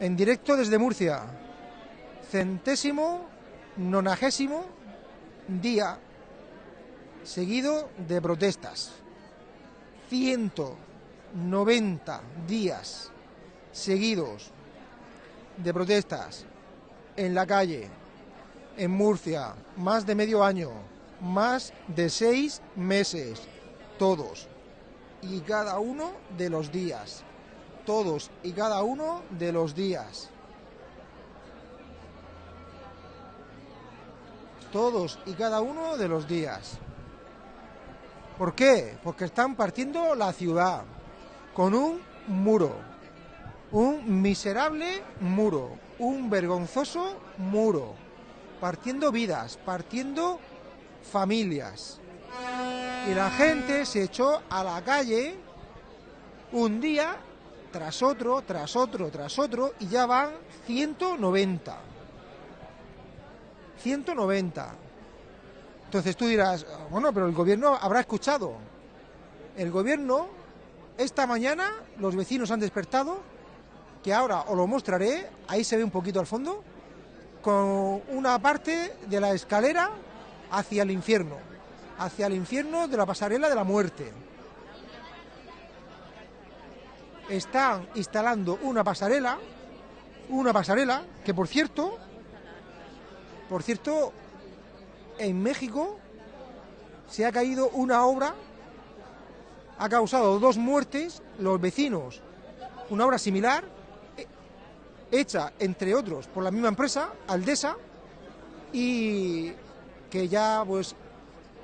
en directo desde Murcia. Centésimo, nonagésimo día seguido de protestas. 190 días seguidos de protestas en la calle, en Murcia, más de medio año, más de seis meses, todos y cada uno de los días, todos y cada uno de los días. Todos y cada uno de los días. ¿Por qué? Porque están partiendo la ciudad con un muro, un miserable muro, un vergonzoso muro, partiendo vidas, partiendo familias. Y la gente se echó a la calle un día tras otro, tras otro, tras otro, y ya van 190. 190. Entonces tú dirás, bueno, pero el gobierno habrá escuchado. El gobierno, esta mañana, los vecinos han despertado, que ahora os lo mostraré, ahí se ve un poquito al fondo, con una parte de la escalera hacia el infierno, hacia el infierno de la pasarela de la muerte. Están instalando una pasarela, una pasarela que por cierto, por cierto, en México se ha caído una obra, ha causado dos muertes, los vecinos, una obra similar, hecha entre otros por la misma empresa, Aldesa, y que ya pues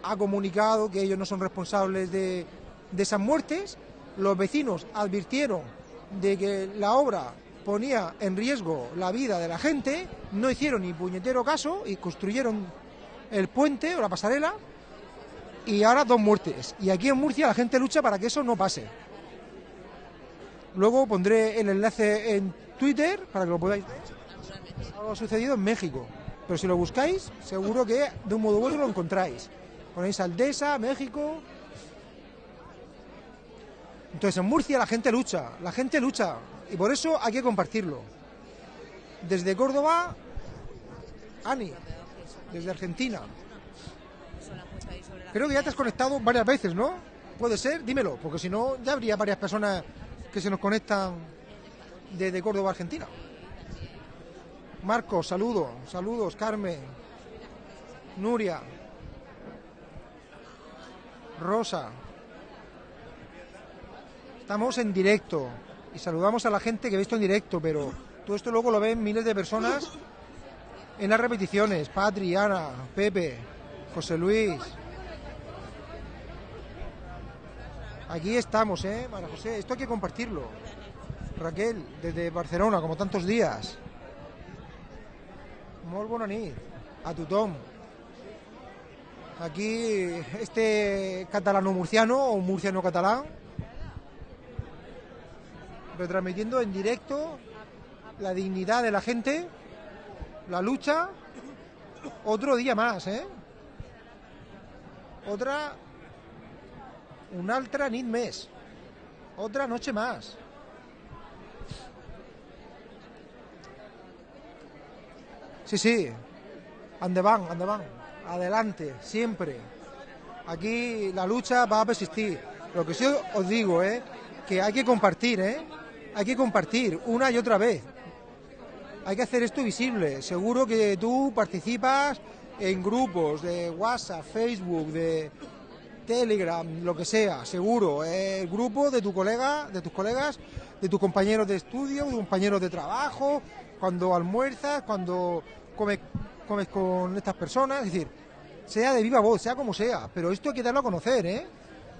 ha comunicado que ellos no son responsables de esas muertes. Los vecinos advirtieron de que la obra ponía en riesgo la vida de la gente, no hicieron ni puñetero caso y construyeron el puente o la pasarela y ahora dos muertes. Y aquí en Murcia la gente lucha para que eso no pase. Luego pondré el enlace en Twitter para que lo podáis ver. Algo sucedido en México. Pero si lo buscáis, seguro que de un modo u otro lo encontráis. Ponéis Aldesa, México. Entonces en Murcia la gente lucha, la gente lucha. Y por eso hay que compartirlo. Desde Córdoba, Ani, desde Argentina. Creo que ya te has conectado varias veces, ¿no? Puede ser, dímelo, porque si no, ya habría varias personas que se nos conectan desde Córdoba, Argentina. Marcos, saludos, saludos, Carmen, Nuria, Rosa. Estamos en directo y saludamos a la gente que ha visto en directo, pero todo esto luego lo ven miles de personas en las repeticiones. Patri, Ana, Pepe, José Luis. Aquí estamos, ¿eh? María José, esto hay que compartirlo. Raquel, desde Barcelona, como tantos días. Molt bona nit. A tothom. Aquí, este catalano-murciano o murciano-catalán, retransmitiendo en directo la dignidad de la gente, la lucha, otro día más, ¿eh? Otra, un altra nit més, otra noche más. Sí, sí, andeván, andeván, adelante, siempre. Aquí la lucha va a persistir. Lo que sí os digo es que hay que compartir, ¿eh? Hay que compartir una y otra vez. Hay que hacer esto visible. Seguro que tú participas en grupos de WhatsApp, Facebook, de Telegram, lo que sea, seguro. El grupo de tu colega, de tus colegas, de tus compañeros de estudio, de tus compañeros de trabajo, cuando almuerzas, cuando comes, comes con estas personas, es decir, sea de viva voz, sea como sea, pero esto hay que darlo a conocer, ¿eh?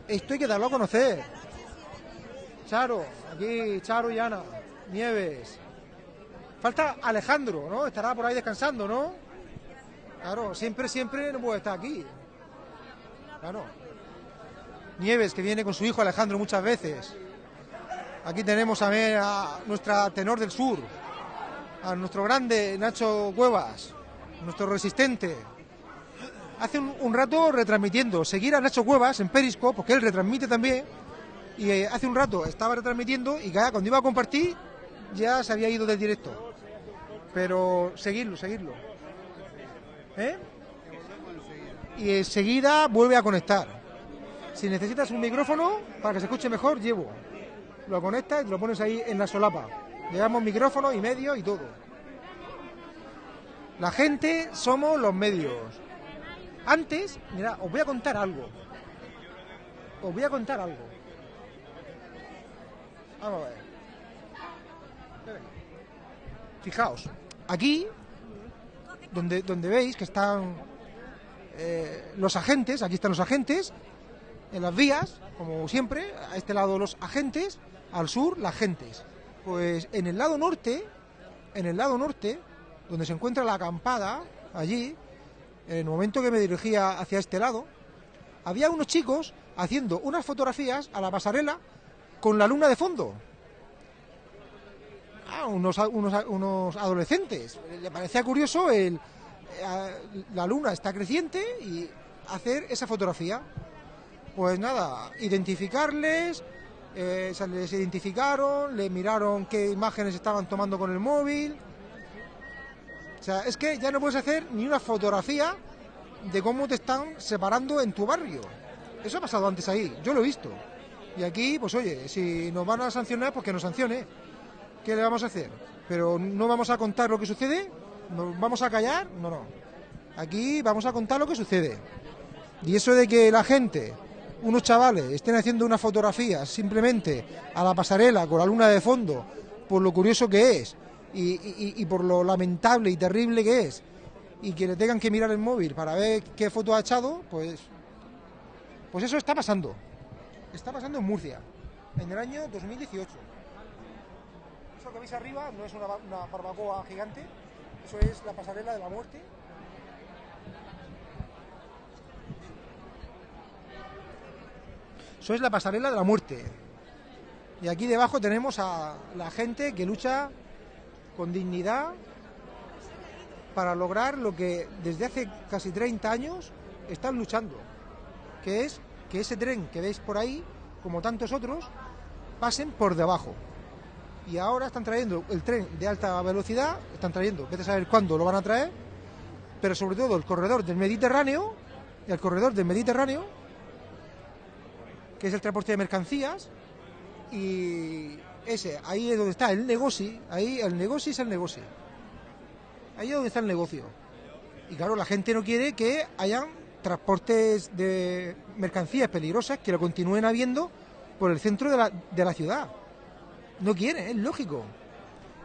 Esto hay que darlo a conocer. Charo, aquí Charo y Ana, Nieves. Falta Alejandro, ¿no? Estará por ahí descansando, ¿no? Claro, siempre, siempre no puede estar aquí. Claro. Nieves, que viene con su hijo Alejandro muchas veces. Aquí tenemos a, a nuestra tenor del sur, a nuestro grande Nacho Cuevas, nuestro resistente. Hace un, un rato retransmitiendo, seguir a Nacho Cuevas en Periscope, porque él retransmite también, y eh, hace un rato estaba retransmitiendo y ya cuando iba a compartir, ya se había ido del directo. Pero seguirlo, seguirlo. ¿Eh? Y enseguida vuelve a conectar. Si necesitas un micrófono para que se escuche mejor, llevo. Lo conectas y lo pones ahí en la solapa. Llevamos micrófono y medio y todo. La gente somos los medios. Antes, mira, os voy a contar algo. Os voy a contar algo. Vamos a ver. Fijaos, aquí, donde, donde veis que están eh, los agentes, aquí están los agentes, en las vías, como siempre, a este lado los agentes, al sur las gentes. Pues en el lado norte, en el lado norte, donde se encuentra la acampada, allí, en el momento que me dirigía hacia este lado, había unos chicos haciendo unas fotografías a la pasarela con la luna de fondo. Ah, unos, unos, unos adolescentes. Le parecía curioso el, eh, la luna está creciente y hacer esa fotografía. Pues nada, identificarles, eh, se les identificaron, le miraron qué imágenes estaban tomando con el móvil. O sea, es que ya no puedes hacer ni una fotografía de cómo te están separando en tu barrio. Eso ha pasado antes ahí, yo lo he visto. Y aquí, pues oye, si nos van a sancionar, pues que nos sancione. ¿Qué le vamos a hacer? Pero no vamos a contar lo que sucede, ¿Nos vamos a callar? No, no. Aquí vamos a contar lo que sucede. Y eso de que la gente, unos chavales, estén haciendo una fotografía simplemente a la pasarela con la luna de fondo, por lo curioso que es y, por lo lamentable y terrible que es, y que le tengan que mirar el móvil para ver qué foto ha echado, pues, pues eso está pasando. Está pasando en Murcia, en el año 2018. Eso que veis arriba no es una, una barbacoa gigante, eso es la pasarela de la muerte. Eso es la pasarela de la muerte. Y aquí debajo tenemos a la gente que lucha con dignidad para lograr lo que desde hace casi 30 años están luchando, que es que ese tren que veis por ahí, como tantos otros, pasen por debajo y ahora están trayendo el tren de alta velocidad, están trayendo, vete a saber cuándo lo van a traer, pero sobre todo el corredor del Mediterráneo, el corredor del Mediterráneo, que es el transporte de mercancías, y ese, ahí es donde está el negocio, ahí el negocio es el negocio. Ahí es donde está el negocio. Y claro, la gente no quiere que hayan transportes de mercancías peligrosas que lo continúen habiendo por el centro de la, de la ciudad. No quiere, es lógico.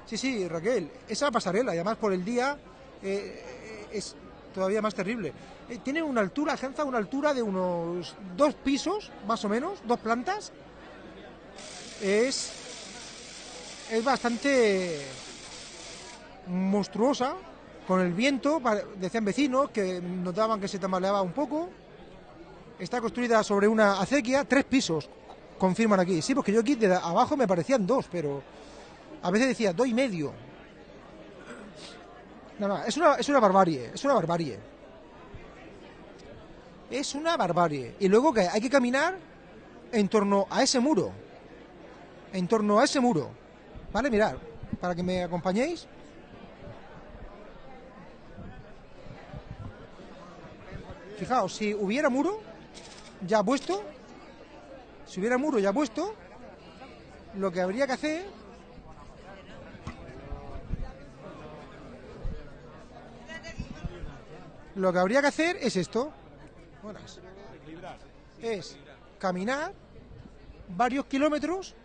Sí, sí, Raquel, esa pasarela, y además por el día eh, es todavía más terrible. Eh, tiene una altura, alcanza una altura de unos dos pisos, más o menos, dos plantas. Es, es bastante monstruosa, con el viento, decían vecinos que notaban que se tambaleaba un poco. Está construida sobre una acequia, tres pisos, confirman aquí. Sí, porque yo aquí de abajo me parecían dos, pero a veces decía dos y medio. No, no, es una, es una barbarie, es una barbarie. Es una barbarie. Y luego que hay que caminar en torno a ese muro. En torno a ese muro. ¿Vale? Mirad, para que me acompañéis. Fijaos, si hubiera muro ya puesto, si hubiera muro ya puesto, lo que habría que hacer lo que habría que hacer es esto. Es caminar varios kilómetros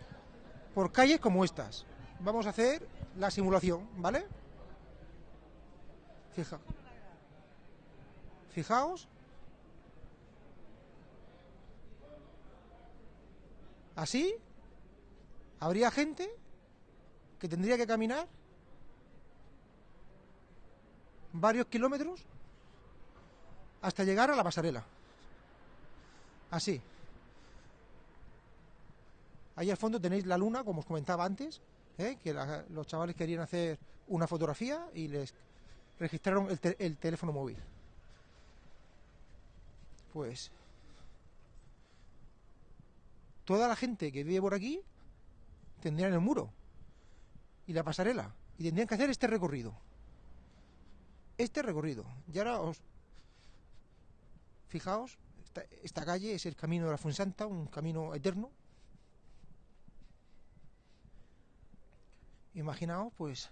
por calles como estas. Vamos a hacer la simulación, ¿vale? Fija. Fijaos Así, habría gente que tendría que caminar varios kilómetros hasta llegar a la pasarela. Así. Ahí al fondo tenéis la luna, como os comentaba antes, ¿eh? que los chavales querían hacer una fotografía y les registraron el, el teléfono móvil. Pues toda la gente que vive por aquí tendría el muro. y la pasarela. Y tendrían que hacer este recorrido. Este recorrido. Y ahora os... Fijaos, esta, esta calle es el camino de la Fuensanta, un camino eterno. Imaginaos, pues,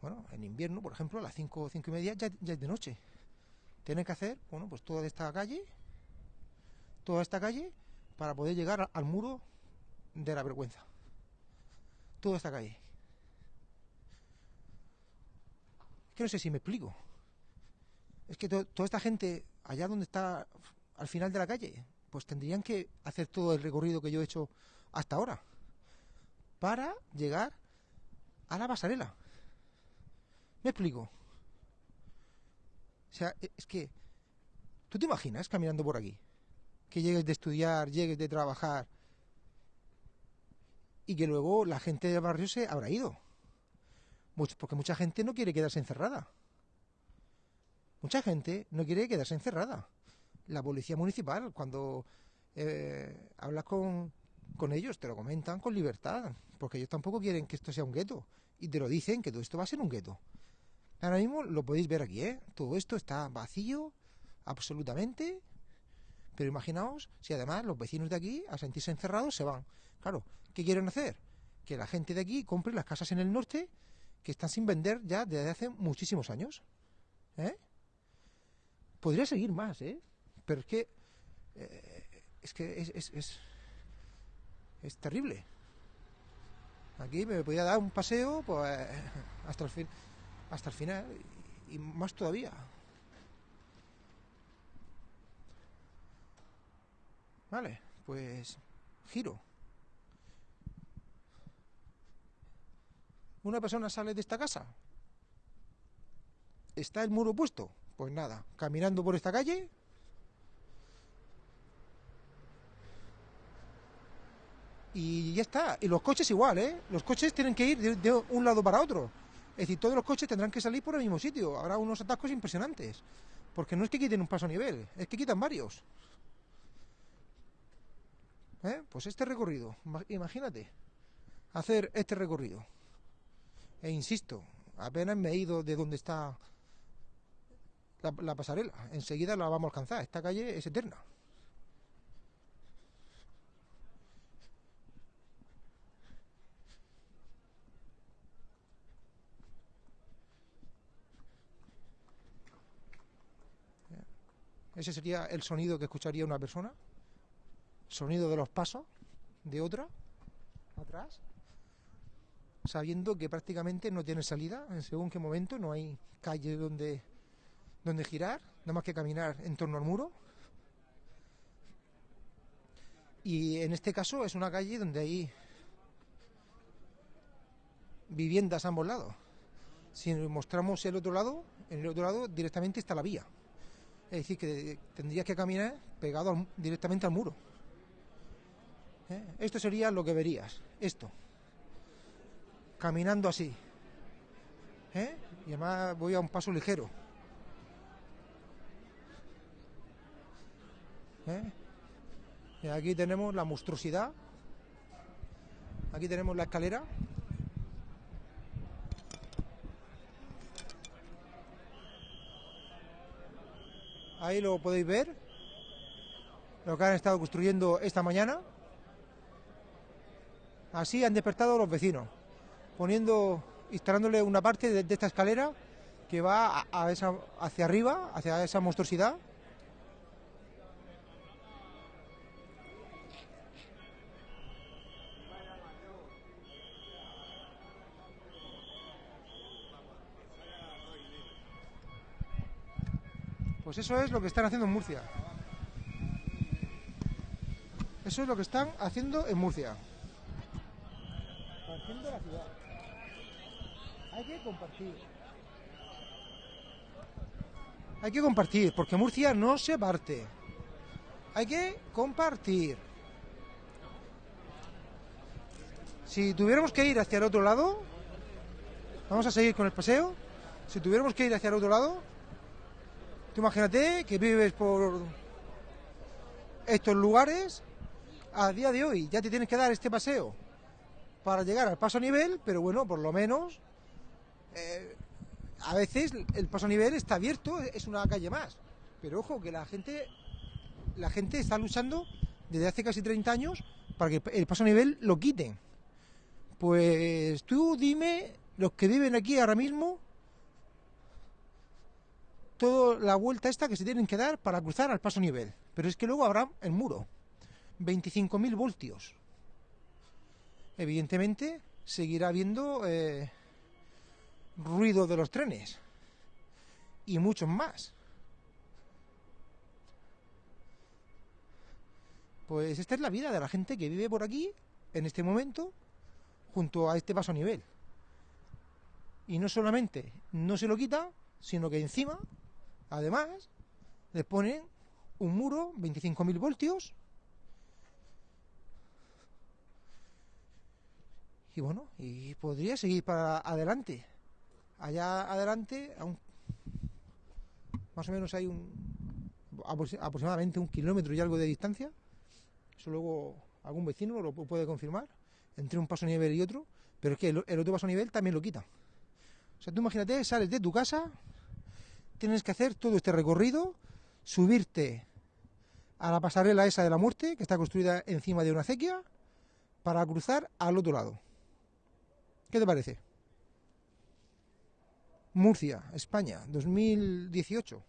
bueno, en invierno, por ejemplo, a las 5 o 5 y media ya, ya es de noche. Tienen que hacer, bueno, pues toda esta calle, toda esta calle, para poder llegar al muro de la vergüenza. Toda esta calle. Es que no sé si me explico. Es que to- toda esta gente, allá donde está, al final de la calle, pues tendrían que hacer todo el recorrido que yo he hecho hasta ahora. Para llegar a la pasarela. ¿Me explico? O sea, e- es que... ¿Tú te imaginas caminando por aquí? Que llegues de estudiar, llegues de trabajar y que luego la gente del barrio se habrá ido. Porque mucha gente no quiere quedarse encerrada. Mucha gente no quiere quedarse encerrada. La policía municipal, cuando eh, hablas con, con ellos, te lo comentan con libertad, porque ellos tampoco quieren que esto sea un gueto. Y te lo dicen que todo esto va a ser un gueto. Ahora mismo lo podéis ver aquí, ¿eh? Todo esto está vacío, absolutamente. Pero imaginaos si además los vecinos de aquí, a sentirse encerrados, se van. Claro, ¿qué quieren hacer? Que la gente de aquí compre las casas en el norte que están sin vender ya desde hace muchísimos años. ¿Eh? Podría seguir más, ¿eh? Pero es que. eh, es que es, es, es, es terrible. Aquí me podía dar un paseo pues, hasta el fin, hasta el final y, y más todavía. Vale, pues giro. Una persona sale de esta casa. ¿Está el muro puesto? Pues nada, caminando por esta calle. Y ya está. Y los coches igual, ¿eh? Los coches tienen que ir de, de un lado para otro. Es decir, todos los coches tendrán que salir por el mismo sitio. Habrá unos atascos impresionantes. Porque no es que quiten un paso a nivel, es que quitan varios. ¿Eh? Pues este recorrido, ima- imagínate, hacer este recorrido. E insisto, apenas me he ido de donde está la, la pasarela. Enseguida la vamos a alcanzar. Esta calle es eterna. Ese sería el sonido que escucharía una persona. Sonido de los pasos de otra atrás. Sabiendo que prácticamente no tiene salida en según qué momento, no hay calle donde, donde girar, nada más que caminar en torno al muro. Y en este caso es una calle donde hay viviendas a ambos lados. Si mostramos el otro lado, en el otro lado directamente está la vía. Es decir, que tendrías que caminar pegado directamente al muro. ¿Eh? Esto sería lo que verías, esto. Caminando así. ¿Eh? Y además voy a un paso ligero. ¿Eh? Y aquí tenemos la monstruosidad. Aquí tenemos la escalera. Ahí lo podéis ver. Lo que han estado construyendo esta mañana. Así han despertado los vecinos. Poniendo, instalándole una parte de, esta escalera que va hacia arriba, hacia esa monstruosidad. Pues eso es lo que están haciendo en Murcia. Eso es lo que están haciendo en Murcia. Hay que compartir. Hay que compartir, porque Murcia no se parte. Hay que compartir. Si tuviéramos que ir hacia el otro lado, vamos a seguir con el paseo. Si tuviéramos que ir hacia el otro lado, tú imagínate que vives por estos lugares, a día de hoy ya te tienes que dar este paseo para llegar al paso a nivel, pero bueno, por lo menos eh, a veces el paso a nivel está abierto, es una calle más. Pero ojo, que la gente, la gente está luchando desde hace casi 30 años para que el paso a nivel lo quiten. Pues tú dime, los que viven aquí ahora mismo, toda la vuelta esta que se tienen que dar para cruzar al paso a nivel. Pero es que luego habrá el muro. 25.000 voltios. Evidentemente seguirá habiendo eh, ruido de los trenes y muchos más. Pues esta es la vida de la gente que vive por aquí en este momento junto a este paso a nivel. Y no solamente no se lo quita, sino que encima, además, le ponen un muro, 25.000 voltios, y bueno, y podría seguir para adelante. Allá adelante, más o menos hay un aproximadamente un kilómetro y algo de distancia. Eso luego algún vecino lo puede confirmar, entre un paso a nivel y otro, pero es que el, el otro paso a nivel también lo quita. O sea, tú imagínate, sales de tu casa, tienes que hacer todo este recorrido, subirte a la pasarela esa de la muerte, que está construida encima de una acequia, para cruzar al otro lado. ¿Qué te parece? Murcia, España, 2018.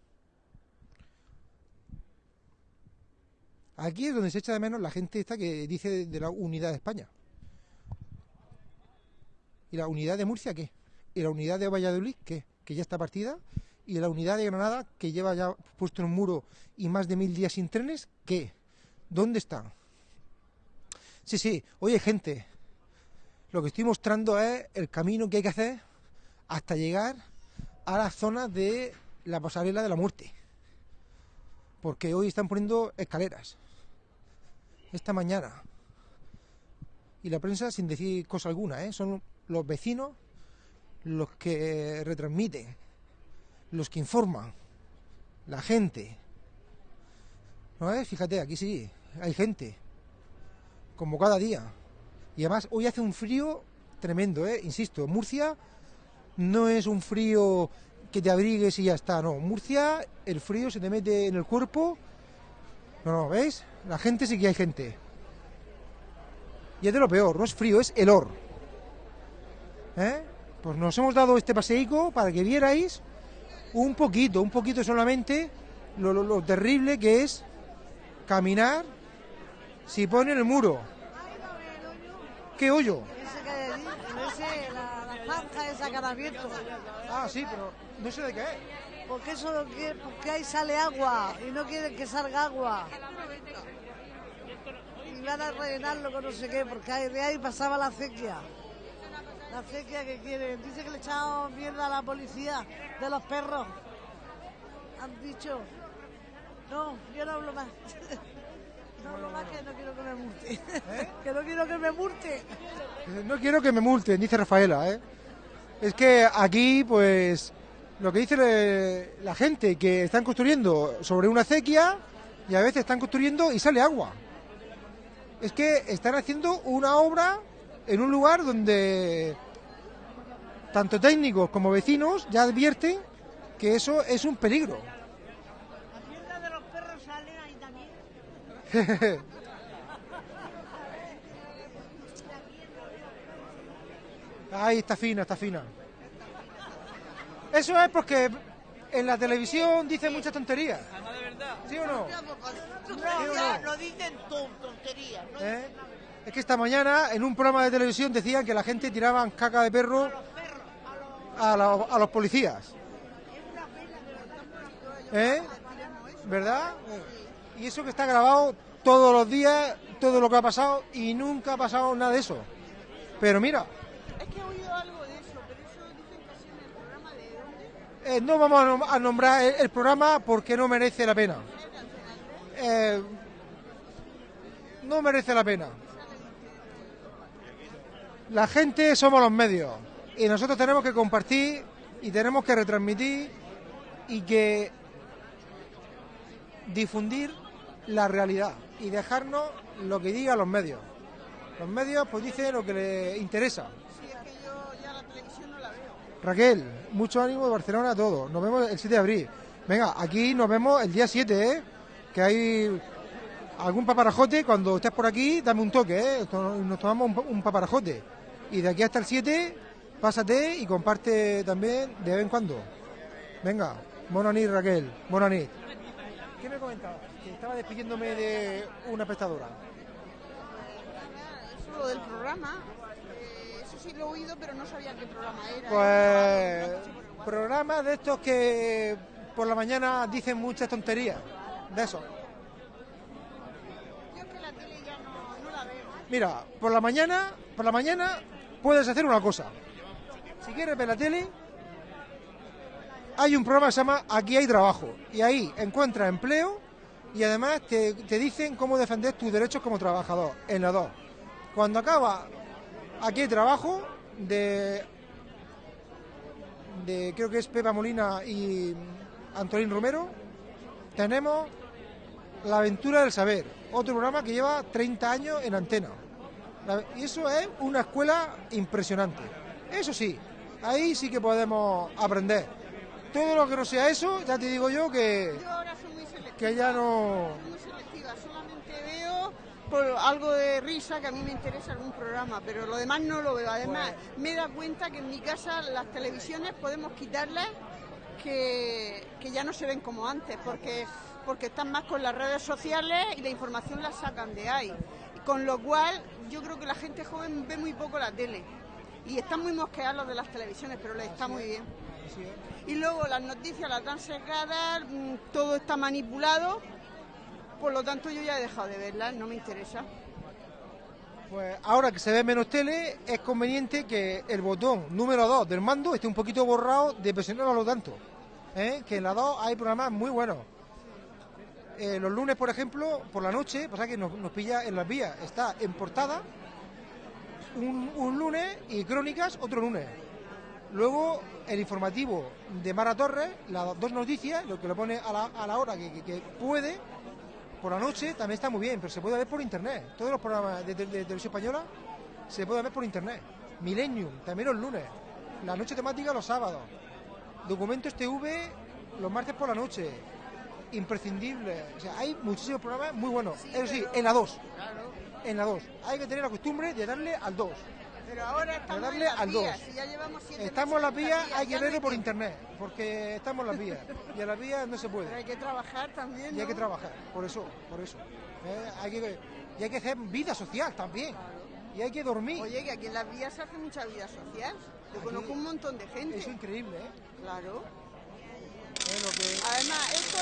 Aquí es donde se echa de menos la gente esta que dice de la unidad de España. ¿Y la unidad de Murcia qué? ¿Y la unidad de Valladolid qué? Que ya está partida. ¿Y la unidad de Granada que lleva ya puesto en un muro y más de mil días sin trenes qué? ¿Dónde está? Sí, sí, oye gente, lo que estoy mostrando es el camino que hay que hacer hasta llegar a la zona de la pasarela de la muerte. Porque hoy están poniendo escaleras. Esta mañana. Y la prensa sin decir cosa alguna, ¿eh? son los vecinos los que retransmiten, los que informan, la gente. ¿No es? Fíjate, aquí sí, hay gente, como cada día. Y además hoy hace un frío tremendo, ¿eh? Insisto, Murcia no es un frío que te abrigues y ya está, no. Murcia, el frío se te mete en el cuerpo. No, no, ¿veis? La gente sí que hay gente. Y es de lo peor, no es frío, es helor. ¿Eh? Pues nos hemos dado este paseico para que vierais un poquito, un poquito solamente lo, lo terrible que es caminar si ponen el muro. ¿Qué hoyo? Ese que hay allí, ese, la, la zanja esa que han abierto. Ah, sí, pero no sé de qué es. Porque eso lo que, porque ahí sale agua y no quieren que salga agua. Y van a rellenarlo con no sé qué, porque ahí, de ahí pasaba la acequia. La acequia que quieren. Dice que le echamos mierda a la policía de los perros. Han dicho. No, yo no hablo más. No más que no quiero que me multe. ¿Eh? Que no quiero que me multe. No quiero que me multen, dice Rafaela, ¿eh? Es que aquí, pues, lo que dice le- la gente, que están construyendo sobre una acequia y a veces están construyendo y sale agua. Es que están haciendo una obra en un lugar donde tanto técnicos como vecinos ya advierten que eso es un peligro. La mierda de los perros sale ahí también. Ahí está fina, está fina. Eso es porque en la televisión dicen muchas tonterías. ¿Sí o no? No, dicen ton- tonterías, ¿no? ¿Eh? Es que esta mañana en un programa de televisión decían que la gente tiraban caca de perro a, la- a los policías. ¿Eh? ¿Verdad? Y eso que está grabado todos los días, todo lo que ha pasado y nunca ha pasado nada de eso. Pero mira, Es que he oído algo de eso, pero eso dicen que en el programa de dónde. Eh, no vamos a nom- a nombrar el, el programa porque no merece la pena. Eh, no merece la pena. La gente somos los medios y nosotros tenemos que compartir y tenemos que retransmitir y que difundir la realidad y dejarnos lo que digan los medios. Los medios pues dicen lo que les interesa. Sí, es que yo ya la televisión no la veo. Raquel, mucho ánimo de Barcelona a todos. Nos vemos el 7 de abril. Venga, aquí nos vemos el día 7, ¿eh? Que hay algún paparajote. Cuando estés por aquí, dame un toque, ¿eh? Nos tomamos un, pa- un paparajote. Y de aquí hasta el 7, pásate y comparte también de vez en cuando. Venga, Monanit, Raquel. Monanit. ¿Qué me comentabas? Estaba despidiéndome de una espectadora. Eso lo del programa, eh, eso sí lo he oído, pero no sabía qué programa era. Pues programas de estos que por la mañana dicen muchas tonterías. De eso. Yo es que la tele ya no, no la veo. Mira, por la mañana, por la mañana puedes hacer una cosa. Si quieres ver la tele, hay un programa que se llama Aquí hay trabajo. Y ahí encuentras empleo y además te, te dicen cómo defender tus derechos como trabajador, en la 2. Cuando acaba Aquí hay trabajo, de, de creo que es Pepa Molina y Antolín Romero, tenemos La aventura del saber, otro programa que lleva 30 años en antena. Y eso es una escuela impresionante. Eso sí, ahí sí que podemos aprender. Todo lo que no sea eso, ya te digo yo que, que ya no... Muy selectiva, solamente veo por algo de risa que a mí me interesa algún programa, pero lo demás no lo veo. Además, me he dado cuenta que en mi casa las televisiones podemos quitarlas que, que ya no se ven como antes, porque, porque están más con las redes sociales y la información la sacan de ahí. Con lo cual, yo creo que la gente joven ve muy poco la tele. Y están muy mosqueados los de las televisiones, pero les está muy bien. Y luego las noticias las dan sesgadas, mm, todo está manipulado. Por lo tanto, yo ya he dejado de verlas, no me interesa. Pues ahora que se ve menos tele, es conveniente que el botón número 2 del mando esté un poquito borrado de presionarlo tanto. ¿eh? Que en la 2 hay programas muy buenos. Eh, los lunes, por ejemplo, por la noche, pasa que nos, nos pilla en las vías, está en portada un, un lunes y crónicas otro lunes. Luego el informativo de Mara Torres, las dos noticias, lo que lo pone a la, a la hora que, que- que puede, por la noche también está muy bien, pero se puede ver por internet. Todos los programas de, de- de televisión española se puede ver por internet. Millennium, también los lunes. La noche temática los sábados. Documentos TV los martes por la noche. Imprescindible. O sea, hay muchísimos programas muy buenos. Eso sí, en la 2. En la 2. Hay que tener la costumbre de darle al 2. Pero ahora estamos darle en las al vías, ya llevamos siete Estamos en las vías, hay que verlo por internet. Porque estamos en las vías. Y en las vías no se Pero hay puede. que trabajar también, Y hay que trabajar. Por eso, por eso. Eh, hay que, y hay que hacer vida social también. Y hay que dormir. Oye, que aquí en las vías se hace mucha vida social. Yo Aquí- conozco un montón de gente. Es increíble, ¿eh? Claro. Que- Además, esto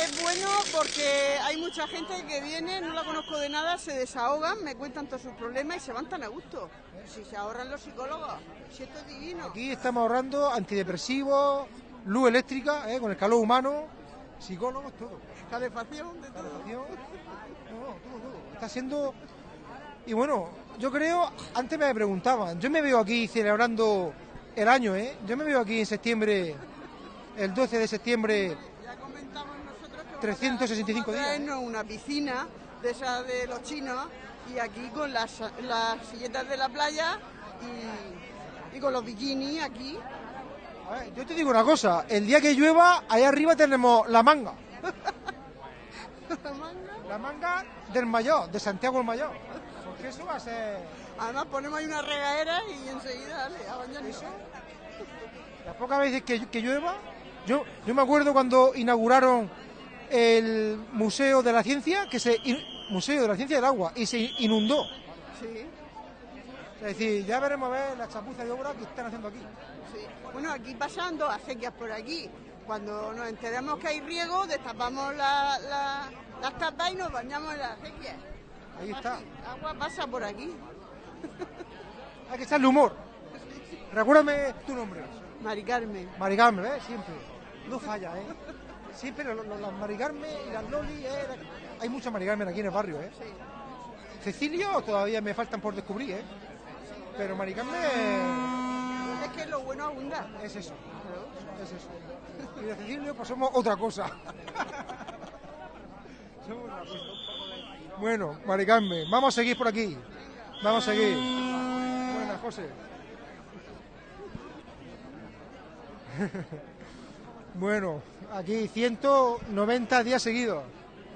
es bueno porque hay mucha gente que viene, no la conozco de nada, se desahogan, me cuentan todos sus problemas y se van tan a gusto. Si se ahorran los psicólogos, si esto es divino. Aquí estamos ahorrando antidepresivos, luz eléctrica, ¿eh? con el calor humano, psicólogos, todo. Calefacción, de todo. Calefacción. No, no, todo, todo. Está siendo. Y bueno, yo creo, antes me preguntaban, yo me veo aquí celebrando el año, ¿eh? Yo me veo aquí en septiembre, el 12 de septiembre, Ya comentamos nosotros que 365 vamos a días, ¿eh? una piscina de esas de los chinos y aquí con las, las silletas de la playa y, y con los bikinis aquí. A ver, yo te digo una cosa, el día que llueva, allá arriba tenemos la manga. La manga del mayor, de Santiago el Mayor. Porque eso va a ser... Además ponemos ahí una regadera y enseguida dale, a bañarnos. Las pocas veces que, que llueva, yo, yo me acuerdo cuando inauguraron el Museo de la Ciencia, que se Museo de la Ciencia del Agua, y se inundó. Sí, Es decir, ya veremos a ver la chapuza de obra que están haciendo aquí. sí. Bueno, aquí pasan dos acequias por aquí. Cuando nos enteramos que hay riego, destapamos la- la- las tapas y nos bañamos en las acequias. Ahí está. Así, agua pasa por aquí. Hay que echarle humor. Recuérdame tu nombre. Mari Carmen. Mari Carmen, ¿eh? Siempre. No falla, ¿eh? Siempre lo- lo- las Mari Carmen y las Loli, ¿eh? Hay muchas Mari Carmen aquí en el barrio, ¿eh? Sí. Cecilio todavía me faltan por descubrir, ¿eh? Pero Mari Carmen Es que lo bueno abunda. es eso. Es eso. Y de Cecilio pues somos otra cosa. Somos otra cosa. Bueno, Mari Carmen, vamos a seguir por aquí. Vamos a seguir. Buenas, José. bueno, aquí 190 días seguidos.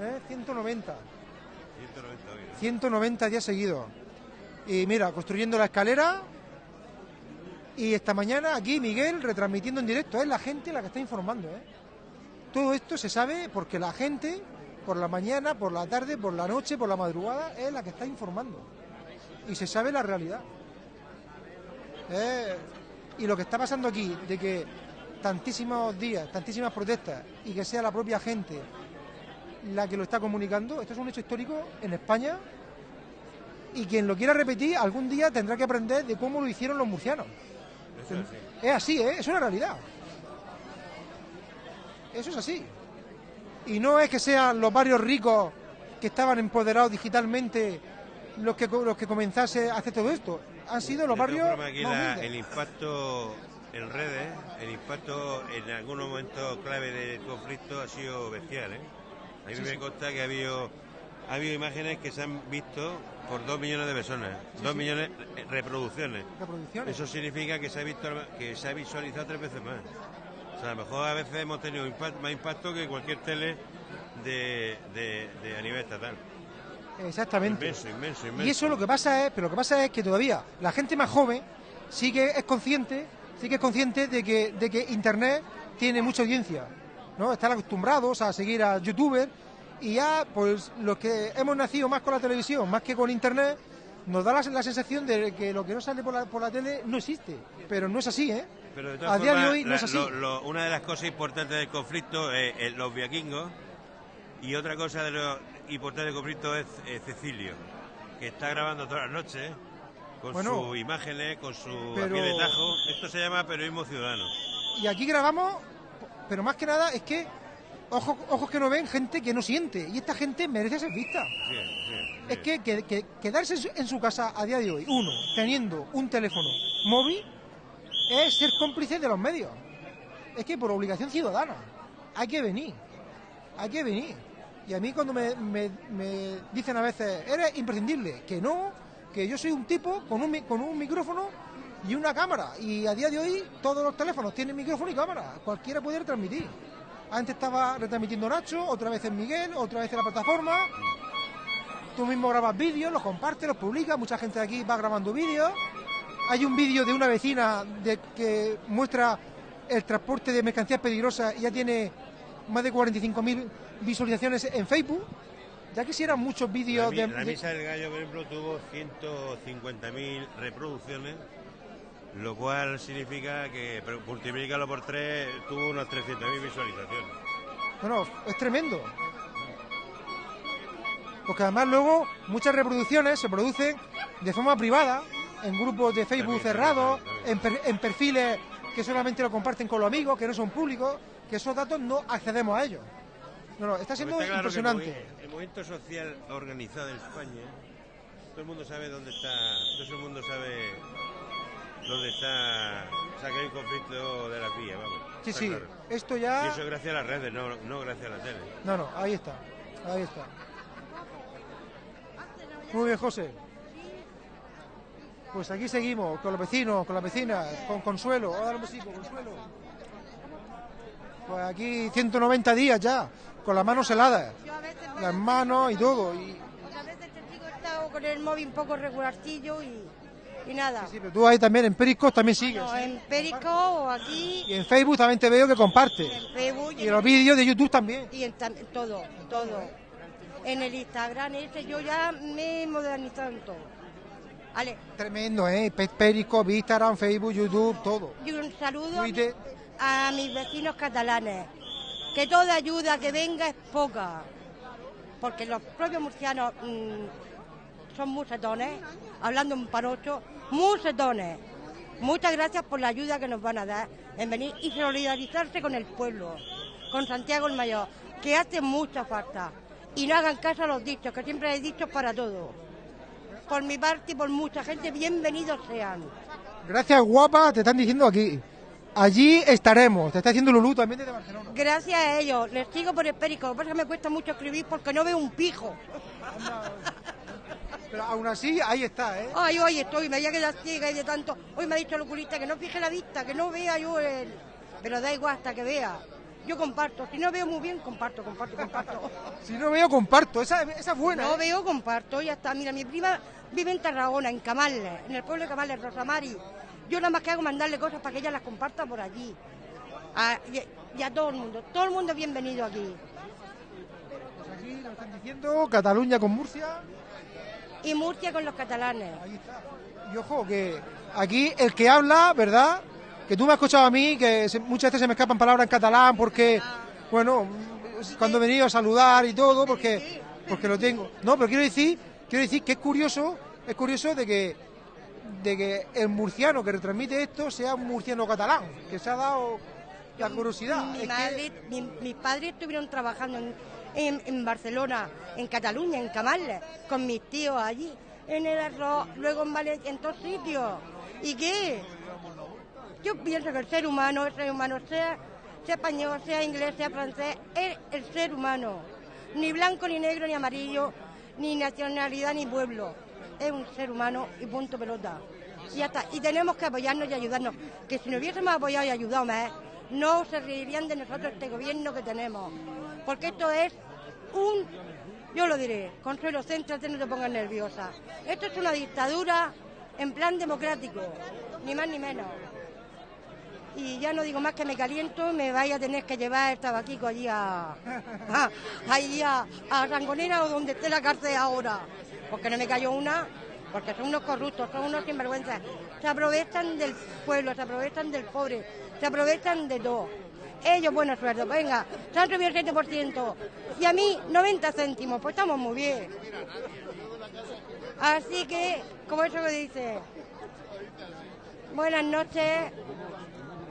¿Eh? 190. 190 días seguidos. Y mira, construyendo la escalera. Y esta mañana aquí Miguel retransmitiendo en directo. Es la gente la que está informando. ¿eh? Todo esto se sabe porque la gente, por la mañana, por la tarde, por la noche, por la madrugada, es la que está informando. Y se sabe la realidad. Eh, y lo que está pasando aquí, de que tantísimos días, tantísimas protestas y que sea la propia gente la que lo está comunicando, esto es un hecho histórico en España y quien lo quiera repetir algún día tendrá que aprender de cómo lo hicieron los murcianos. Eso es así. Es así, ¿eh? es una realidad. Eso es así. Y no es que sean los barrios ricos que estaban empoderados digitalmente los que, los que comenzase a hacer todo esto. Han sido los barrios aquí la- el impacto en redes, el impacto en algunos momentos clave del conflicto ha sido bestial. ¿eh? A mí Sí, me sí. consta que ha habido, ha habido imágenes que se han visto por dos millones de personas, dos millones de reproducciones. reproducciones. Eso significa que se ha visto, que se ha visualizado tres veces más. O sea, a lo mejor a veces hemos tenido impact- más impacto que cualquier tele de, de- de a nivel estatal. Exactamente. Inmenso, inmenso, inmenso. Y eso lo que pasa es, pero lo que pasa es que todavía la gente más joven sí que es consciente, sí que es consciente de que, de que internet tiene mucha audiencia, ¿no? Están acostumbrados a seguir a youtubers y ya, pues los que hemos nacido más con la televisión, más que con internet, nos da la, la sensación de que lo que no sale por la, por la tele no existe, pero no es así, ¿eh? Pero de todas a día de hoy no es así. lo- lo- una de las cosas importantes del conflicto es, es los vikingos y otra cosa de lo importante del conflicto es Cecilio, que está grabando todas las noches con Bueno, sus imágenes, con su pero- tajo. Esto se llama periodismo ciudadano. Y aquí grabamos, pero más que nada es que ojos, ojos que no ven, gente que no siente, y esta gente merece ser vista. Es que, que- que quedarse en su, en su casa a día de hoy, uno, teniendo un teléfono móvil, es ser cómplice de los medios. Es que por obligación ciudadana, hay que venir, hay que venir. Y a mí cuando me, me- me dicen a veces, eres imprescindible, que no, que yo soy un tipo con un, con un micrófono y una cámara. Y a día de hoy todos los teléfonos tienen micrófono y cámara, cualquiera puede retransmitir. Antes estaba retransmitiendo Nacho, otra vez en Miguel, otra vez en la plataforma. Tú mismo grabas vídeos, los compartes, los publicas, mucha gente de aquí va grabando vídeos. Hay un vídeo de una vecina de, que muestra el transporte de mercancías peligrosas y ya tiene más de 45.000 visualizaciones en Facebook. Ya quisieran muchos vídeos de, la misa del gallo, por ejemplo, tuvo 150.000 reproducciones, lo cual significa que multiplícalo por tres, tuvo unas 300.000 visualizaciones. Bueno, es tremendo. Porque además luego muchas reproducciones se producen de forma privada, en grupos de Facebook cerrados, en, per- en perfiles que solamente lo comparten con los amigos, que no son públicos, que esos datos no accedemos a ellos. No, no, está siendo está claro impresionante. El, movimiento social organizado en España, todo el mundo sabe dónde está, todo el mundo sabe dónde está, o sea, que hay un conflicto de las vías, vamos. Sí, sí, claro. esto Y ya... eso es gracias a las redes, no, no gracias a la tele. No, no, ahí está, ahí está. Muy bien, José. Pues aquí seguimos, con los vecinos, con las vecinas, con Consuelo. Vamos a dar un besito, Consuelo. Pues aquí 190 días ya, con las manos heladas, las manos y todo. Y, A veces te digo, he estado con el móvil un poco regularcillo y, y nada. sí, pero tú ahí también en Periscope también sigues. No, en Perico o aquí, Y en Facebook también te veo que compartes. en Facebook Y en los vídeos de YouTube también. y en todo, todo. En el Instagram ese yo ya me he modernizado en todo. Vale, Tremendo, ¿eh? Pe- Periscope, Instagram, Facebook, YouTube, todo. y un saludo Twitter. a mis vecinos catalanes. Que toda ayuda que venga es poca. Porque los propios murcianos mm, son musetones, hablando en parocho, musetones. Muchas gracias por la ayuda que nos van a dar en venir y solidarizarse con el pueblo, con Santiago el Mayor, que hace mucha falta. Y no hagan caso a los dichos, que siempre hay dichos para todo. Por mi parte y por mucha gente, bienvenidos sean. Gracias, guapa, te están diciendo aquí. Allí estaremos. Te está diciendo Lulú también desde Barcelona. Gracias a ellos, les sigo por el perico. Lo que pasa es que me cuesta mucho escribir porque no veo un pijo. Pero aún así, ahí está, ¿eh? Ay, hoy estoy, me había quedado ciega y de tanto. Hoy me ha dicho el oculista que no fije la vista, que no vea yo el. Pero da igual hasta que vea. Yo comparto. Si no veo muy bien, comparto, comparto, comparto. Si no veo, comparto. Esa, esa es buena. No ¿eh? veo, comparto, ya está. Mira, mi prima vive en Tarragona, en Camales, en el pueblo de Camales, Rosamari. Yo nada más que hago mandarle cosas para que ella las comparta por allí. A, y, y a todo el mundo. Todo el mundo es bienvenido aquí. Pues aquí nos están diciendo Cataluña con Murcia. Y Murcia con los catalanes. Ahí está. Y ojo, que aquí el que habla, ¿verdad? Que tú me has escuchado a mí, que se- muchas veces se me escapan palabras en catalán porque, bueno, cuando he venido a saludar y todo, porque, porque lo tengo. No, pero quiero decir, quiero decir que es curioso, es curioso de que, de que el murciano que retransmite esto sea un murciano catalán, que se ha dado la curiosidad. Mi que- madre, mi- mis padres estuvieron trabajando en, en- Barcelona, en Cataluña, en Camales, con mis tíos allí, en el arroz, luego en Valencia, en todos sitios. ¿Y qué? Yo pienso que el ser humano, el ser humano, sea, sea español, sea inglés, sea francés, es el ser humano. Ni blanco, ni negro, ni amarillo, ni nacionalidad, ni pueblo. Es un ser humano y punto pelota. Y ya está. Y tenemos que apoyarnos y ayudarnos. Que si nos hubiésemos apoyado y ayudado más, no se reirían de nosotros este gobierno que tenemos. Porque esto es un, yo lo diré, Consuelo, céntrate, no te pongas nerviosa. Esto es una dictadura en plan democrático, ni más ni menos. Y ya no digo más que me caliento, me vaya a tener que llevar el tabaquico allí a, a, allí a, a o donde esté la cárcel ahora. Porque no me cayó una, porque son unos corruptos, son unos sinvergüenzas. Se aprovechan del pueblo, se aprovechan del pobre, se aprovechan de todo. Ellos buenos sueldos, venga, se han subido el 7%. Y a mí 90 céntimos, pues estamos muy bien. Así que, como eso que dice, buenas noches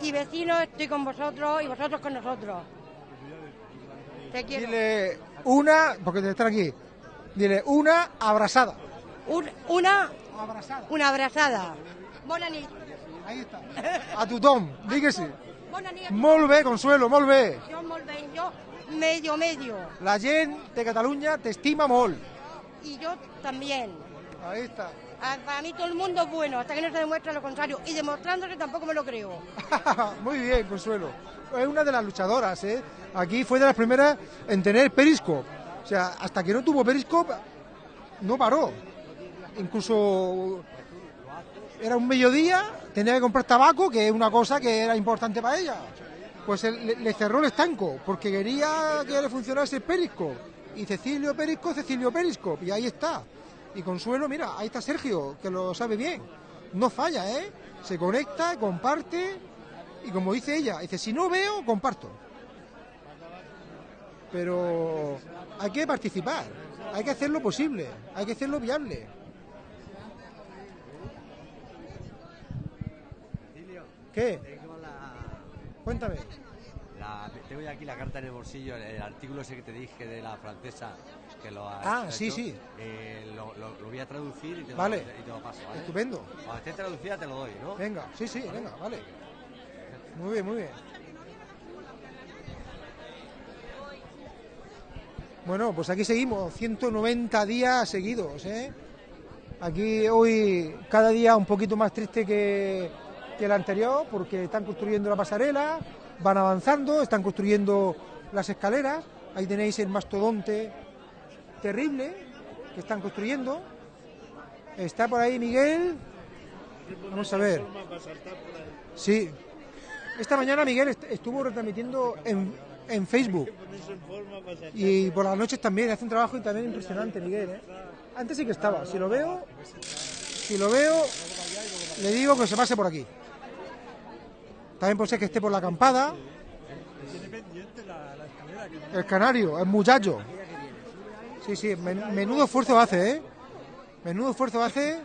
y vecinos, estoy con vosotros y vosotros con nosotros. Te quiero. Dile una, porque te están aquí, dile una abrazada. Un- una, Abrazada. una abrazada. Bona nit. Ahí está. A tu Tom, di Molt bé, Consuelo, molt bé. Jo molt bé, jo medio medio. La gent de Cataluña te estima molt. Y yo también. Ahí está. Ah, Para mí todo el mundo es bueno, hasta que no se demuestre lo contrario. Y demostrándose tampoco me lo creo. Muy bien, Consuelo. Es una de las luchadoras, ¿eh? Aquí fue de las primeras en tener Periscope. O sea, hasta que no tuvo Periscope, no paró. Incluso era un mediodía, tenía que comprar tabaco, que es una cosa que era importante para ella. Pues le, cerró el estanco, porque quería que le funcionase el Periscope. Y Cecilio Periscope, Cecilio Periscope, y ahí está. Y Consuelo, mira, ahí está Sergio, que lo sabe bien. No falla, ¿eh? Se conecta, comparte, y como dice ella, dice, si no veo, comparto. Pero hay que participar, hay que hacerlo posible, hay que hacerlo viable. ¿Qué? Tengo la, Cuéntame. la- tengo ya aquí la carta en el bolsillo, el, artículo ese que te dije de la francesa, que lo has Ah, hecho, sí, sí. eh, lo, lo- lo voy a traducir y te, Vale. lo, y te lo paso. ¿vale? Estupendo. Cuando esté traducida te lo doy, ¿no? Venga, sí, sí, venga, vale. Muy bien, muy bien. Bueno, pues aquí seguimos, 190 días seguidos, ¿eh? Aquí hoy cada día un poquito más triste que, que el anterior, porque están construyendo la pasarela, van avanzando, están construyendo las escaleras. Ahí tenéis el mastodonte terrible que están construyendo. Está por ahí Miguel. Vamos a ver. Sí. Esta mañana Miguel est- estuvo retransmitiendo en, en Facebook. Y por las noches también, hace un trabajo también impresionante Miguel. ¿eh? Antes sí que estaba. Si lo veo, si lo veo, le digo que se pase por aquí. También puede ser que esté por la acampada. El canario, el muchacho. Sí, sí, men- menudo esfuerzo hace, ¿eh? Menudo esfuerzo hace.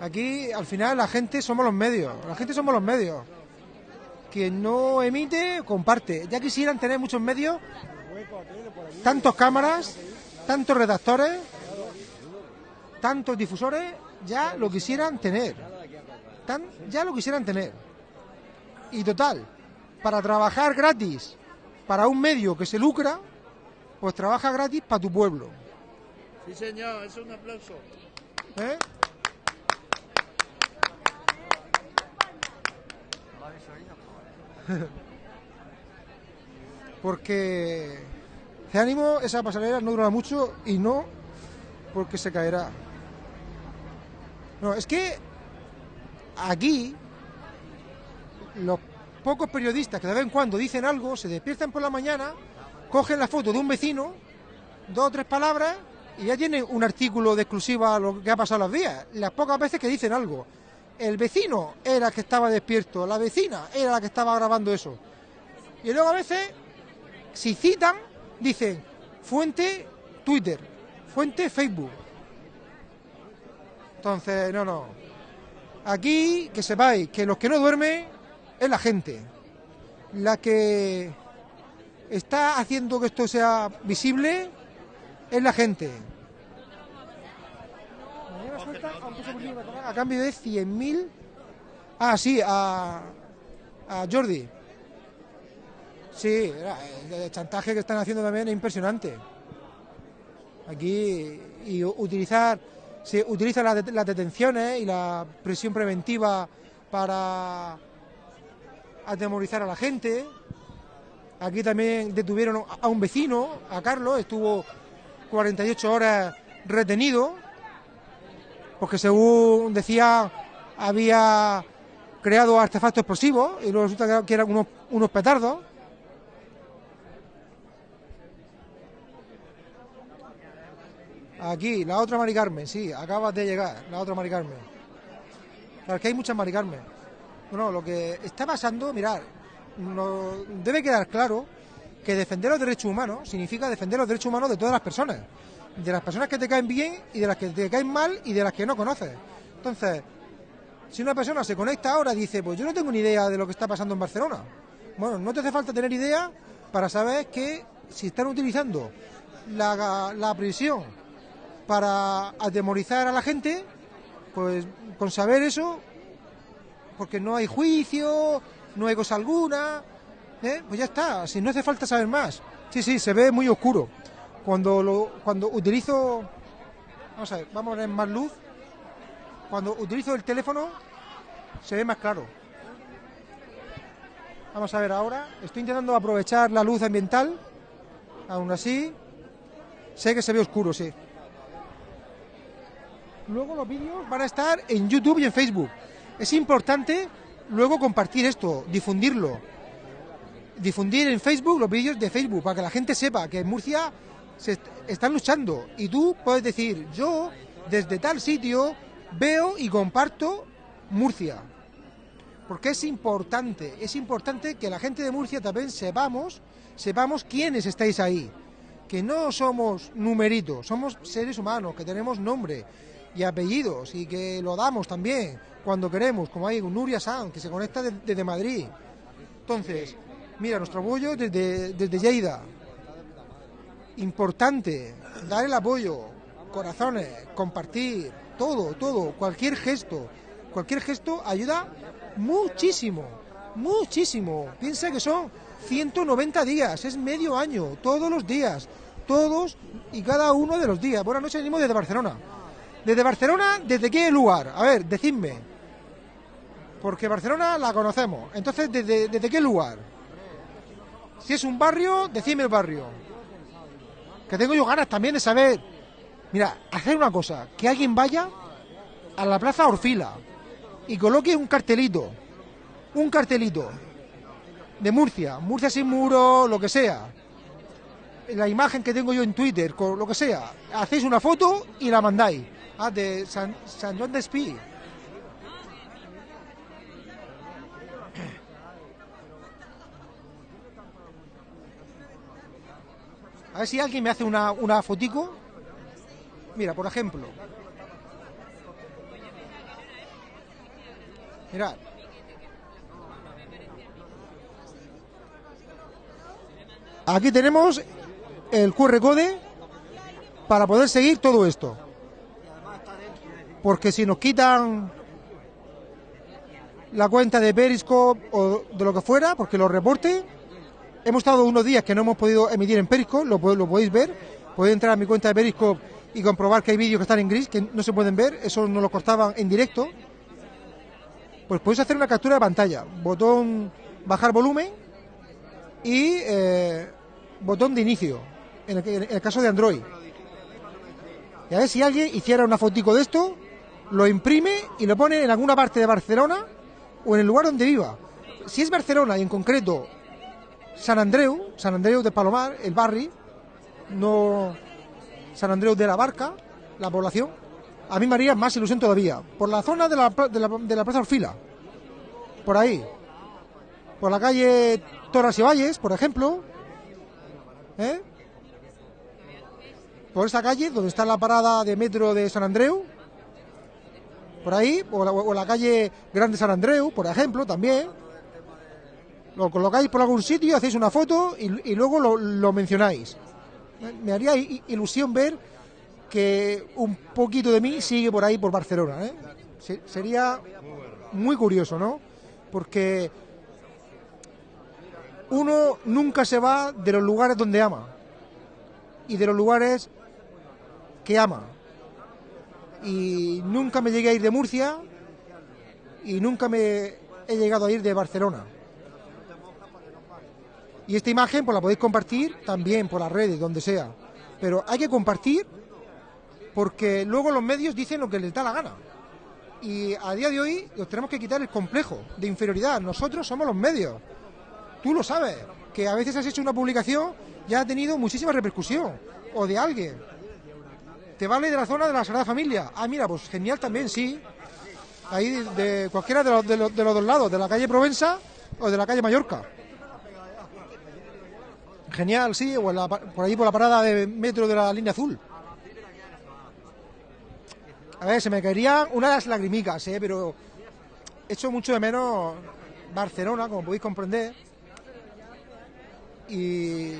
Aquí, al final, la gente somos los medios. La gente somos los medios. Quien no emite, comparte. Ya quisieran tener muchos medios, tantos cámaras, tantos redactores, tantos difusores, ya lo quisieran tener. Ya lo quisieran tener. Y total, para trabajar gratis para un medio que se lucra, pues trabaja gratis para tu pueblo. Sí, señor, es un aplauso. ¿Eh? Porque de ánimo esa pasarela no durará mucho y no porque se caerá. No, es que aquí los pocos periodistas que de vez en cuando dicen algo, se despiertan por la mañana, cogen la foto de un vecino, dos o tres palabras y ya tienen un artículo de exclusiva a lo que ha pasado los días. Las pocas veces que dicen algo. El vecino era el que estaba despierto, la vecina era la que estaba grabando eso. Y luego a veces, si citan, dicen fuente Twitter, fuente Facebook. Entonces, no, no. Aquí, que sepáis que los que no duermen es la gente. La que está haciendo que esto sea visible es la gente. A cambio de 100.000. Ah, sí, a, Jordi. Sí, el chantaje que están haciendo también es impresionante. Aquí, y utilizar, se utiliza las, las detenciones y la prisión preventiva para atemorizar a la gente. Aquí también detuvieron a- un vecino, a Carlos, estuvo 48 horas retenido, porque según decía había creado artefactos explosivos y luego resulta que- eran unos, unos petardos. Aquí, la otra Mari Carmen, sí, acabas de llegar, la otra Mari Carmen. Claro, que hay muchas Mari Carmen. Bueno, lo que está pasando, mirar, debe quedar claro que defender los derechos humanos significa defender los derechos humanos de todas las personas. De las personas que te caen bien y de las que te caen mal y de las que no conoces. Entonces, si una persona se conecta ahora y dice, pues yo no tengo ni idea de lo que está pasando en Barcelona. Bueno, no te hace falta tener idea para saber que si están utilizando la, la prisión para atemorizar a la gente, pues con saber eso, porque no hay juicio, no hay cosa alguna, ¿eh? pues ya está, si no hace falta saber más. Sí, sí, se ve muy oscuro. Cuando, lo, cuando utilizo, vamos a ver, vamos a poner más luz, cuando utilizo el teléfono se ve más claro. Vamos a ver ahora, estoy intentando aprovechar la luz ambiental, aún así, sé que se ve oscuro, sí. Luego los vídeos van a estar en YouTube y en Facebook. Es importante luego compartir esto, difundirlo. Difundir en Facebook los vídeos de Facebook para que la gente sepa que en Murcia se est- están luchando. Y tú puedes decir, yo desde tal sitio veo y comparto Murcia. Porque es importante, es importante que la gente de Murcia también sepamos, sepamos quiénes estáis ahí. Que no somos numeritos, somos seres humanos, que tenemos nombre y apellidos y que lo damos también cuando queremos, como hay un Nuria San, que se conecta de- desde Madrid. Entonces, mira, nuestro apoyo desde, desde Lleida. Importante, dar el apoyo, corazones, compartir, todo, todo, cualquier gesto, cualquier gesto ayuda muchísimo, muchísimo. Piensa que son 190 días, es medio año, todos los días, todos y cada uno de los días. Buenas noches, venimos desde Barcelona. ¿Desde Barcelona? ¿Desde qué lugar? A ver, decidme. Porque Barcelona la conocemos. Entonces, ¿desde, desde qué lugar? Si es un barrio, decidme el barrio. Que tengo yo ganas también de saber. Mira, hacer una cosa, que alguien vaya a la Plaza Orfila y coloque un cartelito, un cartelito de Murcia, Murcia sin muro, lo que sea. La imagen que tengo yo en Twitter, lo que sea, hacéis una foto y la mandáis. Ah, de San, San Juan de Espí. A ver si alguien me hace una, una fotico. Mira, por ejemplo. Mirad. Aquí tenemos el QR code para poder seguir todo esto. Porque si nos quitan la cuenta de Periscope o de lo que fuera, porque los reporte, hemos estado unos días que no hemos podido emitir en Periscope, lo, po- lo podéis ver, podéis entrar a mi cuenta de Periscope y comprobar que hay vídeos que están en gris, que no se pueden ver, eso no lo cortaban en directo, pues podéis hacer una captura de pantalla. Botón bajar volumen y eh, botón de inicio, en el, en el caso de Android. Y a ver si alguien hiciera una fotico de esto, lo imprime y lo pone en alguna parte de Barcelona o en el lugar donde viva. Si es Barcelona y en concreto San Andreu, San Andreu de Palomar, el barrio, no San Andreu de la Barca, la población, a mí me haría más ilusión todavía. Por la zona de la, de la Plaza Orfila, por ahí, por la calle Torres y Valles, por ejemplo, ¿eh? por esa calle donde está la parada de metro de San Andreu, por ahí, o la, o la calle Grande San Andreu, por ejemplo, también. Lo colocáis por algún sitio, hacéis una foto y, luego lo, lo mencionáis. Me- haría ilusión ver que un poquito de mí sigue por ahí, por Barcelona. ¿eh? Se- Sería muy curioso, ¿no? Porque uno nunca se va de los lugares donde ama y de los lugares que ama. Y nunca me llegué a ir de Murcia y nunca me he llegado a ir de Barcelona. Y esta imagen pues la podéis compartir también por las redes, donde sea. Pero hay que compartir porque luego los medios dicen lo que les da la gana. Y a día de hoy nos tenemos que quitar el complejo de inferioridad. Nosotros somos los medios. Tú lo sabes, que a veces has hecho una publicación y ha tenido muchísima repercusión. O de alguien. ¿Te vale de la zona de la Sagrada Familia? Ah, mira, pues genial también, sí. Ahí de, cualquiera de los, dos lados, de la calle Provenza o de la calle Mallorca. Genial, sí, o por ahí por la parada de metro de la línea azul. A ver, se me caerían unas lagrimicas, ¿eh? pero echo mucho de menos Barcelona, como podéis comprender. Y,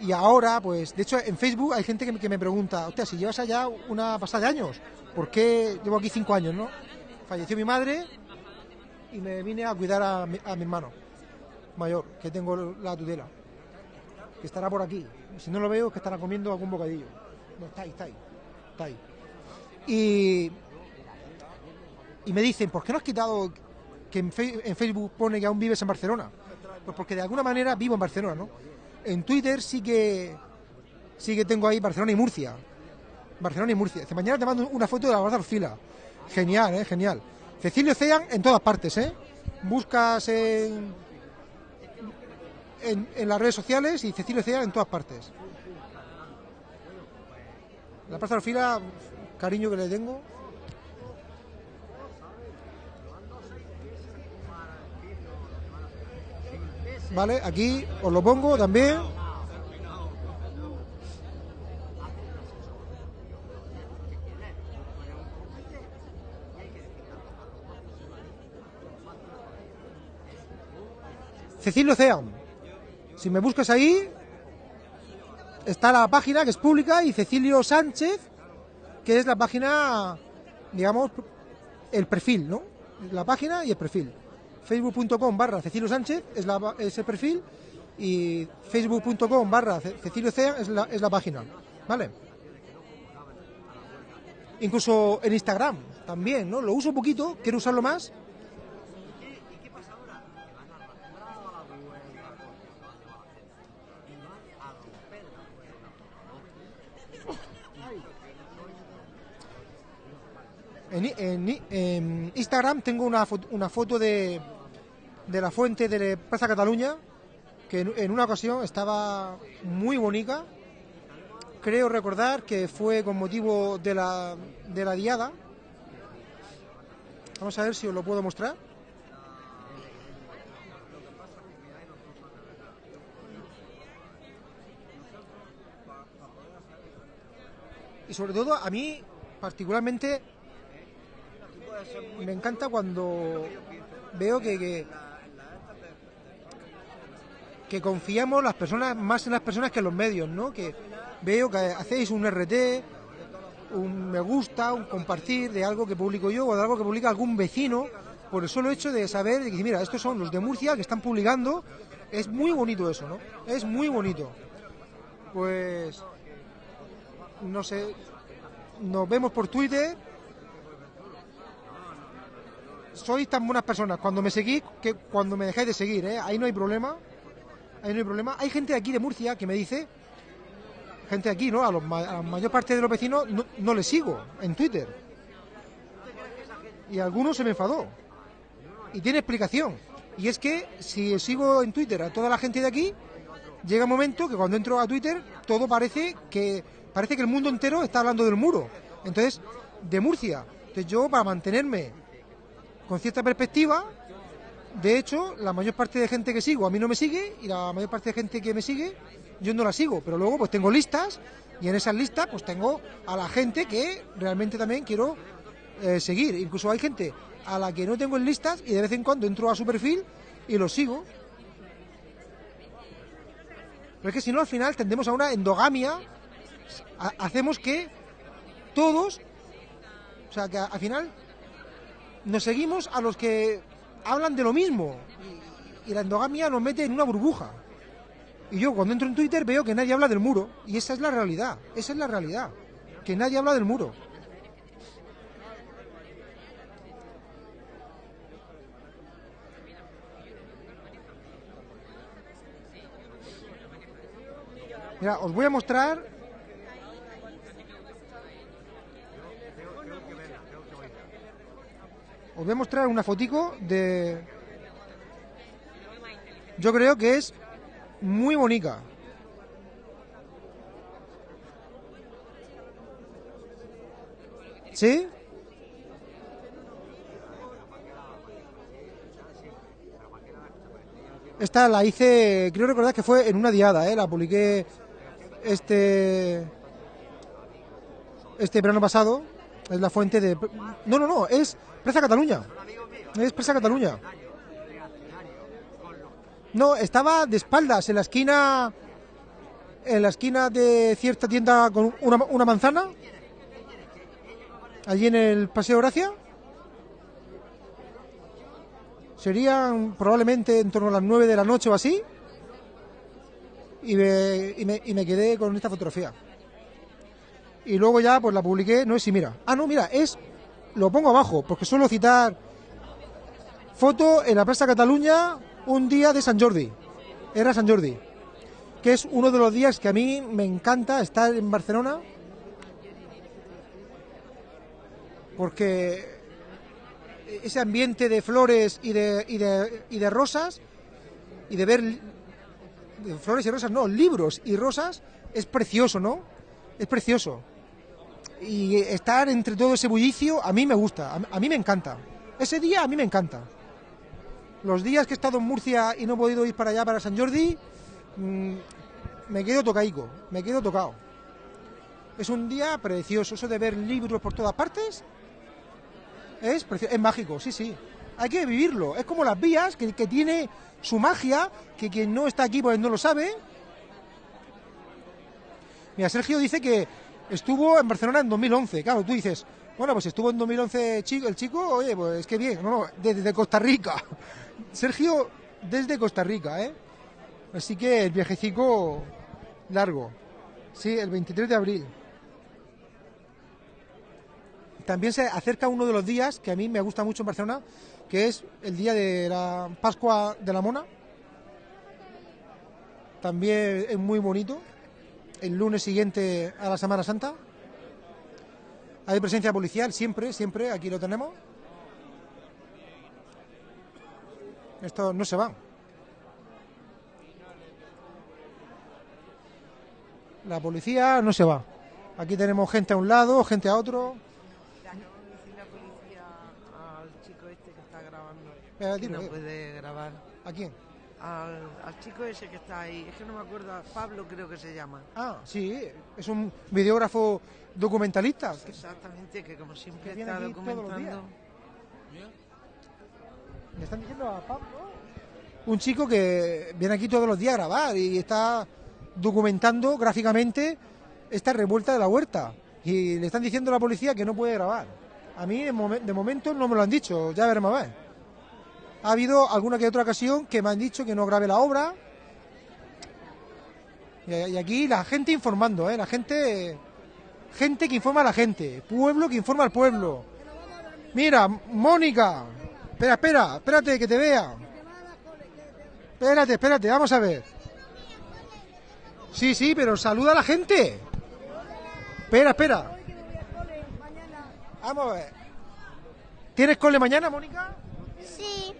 y ahora, pues, de hecho, en Facebook hay gente que me, que me pregunta, hostia, si llevas allá una pasada de años, ¿por qué llevo aquí cinco años, no? Falleció mi madre y me vine a cuidar a mi, hermano mayor, que tengo la tutela, que estará por aquí. Si no lo veo, es que estará comiendo algún bocadillo. No, está ahí, está ahí, está ahí. Y, y me dicen, ¿por qué no has quitado que en, Fe- en Facebook pone que aún vives en Barcelona? Pues porque de alguna manera vivo en Barcelona, ¿no? En Twitter sí que sí que tengo ahí Barcelona y Murcia. Barcelona y Murcia. Dice, mañana te mando una foto de la Plaza Orfila. Genial, ¿eh? Genial. Cecilio Cean en todas partes, ¿eh? Buscas en, en, las redes sociales y Cecilio Cean en todas partes. La Plaza Orfila, cariño que le tengo. Vale, aquí os lo pongo también. Cecilio Cean. Si me buscas ahí, está la página que es pública y Cecilio Sánchez, que es la página, digamos, el perfil, ¿no? La página y el perfil. Facebook.com barra Cecilio Sánchez es, la, el perfil y Facebook.com barra Ce- Cecilio Cean es la, es la página, ¿vale? Incluso en Instagram también, ¿no? Lo uso poquito, quiero usarlo más. En, en en Instagram tengo una foto, una foto de, de la fuente de Plaza Cataluña, que en, una ocasión estaba muy bonita. Creo recordar que fue con motivo de la, de la diada. Vamos a ver si os lo puedo mostrar. Y sobre todo a mí particularmente me encanta cuando veo que, que confiamos las personas más en las personas que en los medios, ¿no? Que veo que hacéis un RT, un me gusta, un compartir de algo que publico yo o de algo que publica algún vecino, por el solo hecho de saber de que mira, estos son los de Murcia que están publicando, es muy bonito eso, ¿no? Es muy bonito. Pues no sé, nos vemos por Twitter. Sois tan buenas personas cuando me seguís que cuando me dejáis de seguir, ¿eh? Ahí no hay problema. Ahí no hay problema. Hay gente aquí de Murcia que me dice, gente aquí, ¿no? A, los a la mayor parte de los vecinos no, no les sigo en Twitter. Y algunos se me enfadó. Y tiene explicación. Y es que si sigo en Twitter a toda la gente de aquí, llega un momento que cuando entro a Twitter todo parece que parece que el mundo entero está hablando del muro. Entonces, de Murcia. Entonces yo para mantenerme con cierta perspectiva, de hecho, la mayor parte de gente que sigo a mí no me sigue y la mayor parte de gente que me sigue yo no la sigo, pero luego pues tengo listas y en esas listas pues tengo a la gente que realmente también quiero eh, seguir. Incluso hay gente a la que no tengo en listas y de vez en cuando entro a su perfil y lo sigo. Pero es que si no, al final tendemos a una endogamia. Ha- hacemos que todos, o sea, que al final nos seguimos a los que hablan de lo mismo. Y, la endogamia nos mete en una burbuja. Y yo cuando entro en Twitter veo que nadie habla del muro. Y esa es la realidad. Esa es la realidad. Que nadie habla del muro. Mira, os voy a mostrar. Os voy a mostrar una fotico de. Yo creo que es muy bonita. ¿Sí? Esta la hice, creo recordar que fue en una diada, ¿eh? la publiqué este este verano pasado. Es la fuente de. No, no, no, es Presa Cataluña. Es Presa Cataluña. No, estaba de espaldas en la esquina. En la esquina de cierta tienda con una, manzana. Allí en el Paseo Gracia. Serían probablemente en torno a las 9 de la noche o así. Y me, y me, y me quedé con esta fotografía. Y luego ya pues la publiqué, no es si mira. Ah, no, mira, es. Lo pongo abajo, porque suelo citar. Foto en la Plaza Cataluña, un día de San Jordi. Era San Jordi. Que es uno de los días que a mí me encanta estar en Barcelona. Porque ese ambiente de flores y de, y de, y de rosas y de ver de flores y rosas, no, libros y rosas es precioso, ¿no? Es precioso. Y estar entre todo ese bullicio a mí me gusta, a, mí me encanta. Ese día a mí me encanta. Los días que he estado en Murcia y no he podido ir para allá, para San Jordi, mm, me quedo tocaico, me quedo tocado. Es un día precioso, eso de ver libros por todas partes, es, precio- es mágico, sí, sí. Hay que vivirlo. Es como las vías, que, que tiene su magia, que quien no está aquí pues no lo sabe. Mira, Sergio dice que estuvo en Barcelona en 2011. Claro, tú dices, bueno, pues estuvo en 2011 chico, el chico, oye, pues qué bien. No, no, desde Costa Rica. Sergio, desde Costa Rica, ¿eh? Así que el viajecico largo. Sí, el 23 de abril. También se acerca uno de los días que a mí me gusta mucho en Barcelona, que es el día de la Pascua de la Mona. También es muy bonito. El lunes siguiente a la Semana Santa. Hay presencia policial siempre, siempre, aquí lo tenemos. Esto no se va. La policía no se va. Aquí tenemos gente a un lado, gente a otro. Decirle a policía al chico este que está grabando que no eh. puede grabar. ¿A quién? Al, al chico ese que está ahí, es que no me acuerdo, Pablo creo que se llama. Ah, sí, es un videógrafo documentalista. Exactamente, que como siempre Que está documentando. Me están diciendo a Pablo. Un chico que viene aquí todos los días a grabar y está documentando gráficamente esta revuelta de la huerta. Y le están diciendo a la policía que no puede grabar. A mí de, momen- de momento no me lo han dicho, ya veremos a ver. Ha habido alguna que otra ocasión que me han dicho que no grabe la obra. Y, y aquí la gente informando, ¿eh? la gente gente que informa a la gente, pueblo que informa al pueblo. Mira, Mónica, espera, espera, espérate que te vea. Espérate, espérate, vamos a ver. Sí, sí, pero saluda a la gente. Espera, espera. Vamos a ver. ¿Tienes cole mañana, Mónica? Sí,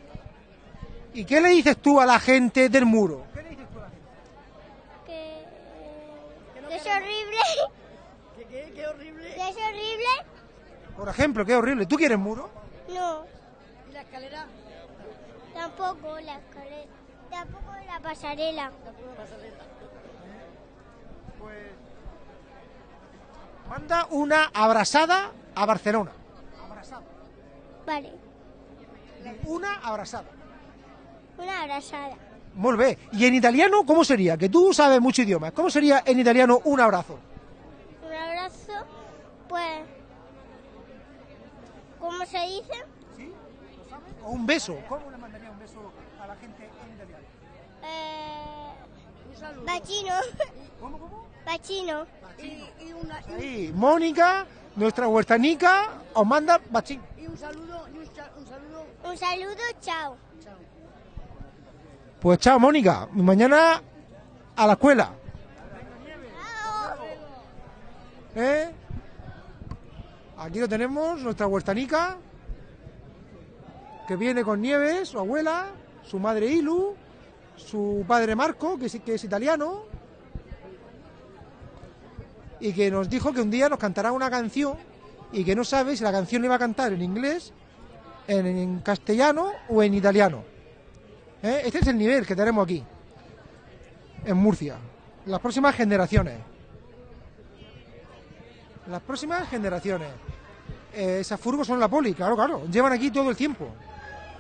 ¿Y qué le dices tú a la gente del muro? que, que es horrible. ¿Qué, qué, horrible. Que es horrible. Por ejemplo, qué horrible. ¿Tú quieres muro? No, ¿Y la escalera? tampoco la escalera. Tampoco la pasarela. Manda una abrazada a Barcelona. Vale, Una abrazada. Una abrazada. Muy bien. ¿Y en italiano cómo sería? Que tú sabes mucho idiomas. ¿Cómo sería en italiano un abrazo? Un abrazo, pues. ¿Cómo se dice? O un beso. ¿Cómo le mandaría un beso a la gente en italiano? Eh, bacino. ¿Cómo, cómo? Bacino. Y, y una, Sí, Mónica, nuestra huertanica, os manda bachín. y un saludo, y un, un saludo. Un saludo, chao. Pues chao, Mónica. Mañana a la escuela. ¿Eh? Aquí lo tenemos, nuestra huertanica, que viene con Nieves, su abuela, su madre Ilu, su padre Marco, que es, que es italiano, y que nos dijo que un día nos cantará una canción y que no sabe si la canción le iba a cantar en inglés, en, en castellano o en italiano. ¿Eh? Este es el nivel que tenemos aquí, en Murcia. Las próximas generaciones. Las próximas generaciones. Eh, esas furgos son la poli, claro, claro. Llevan aquí todo el tiempo.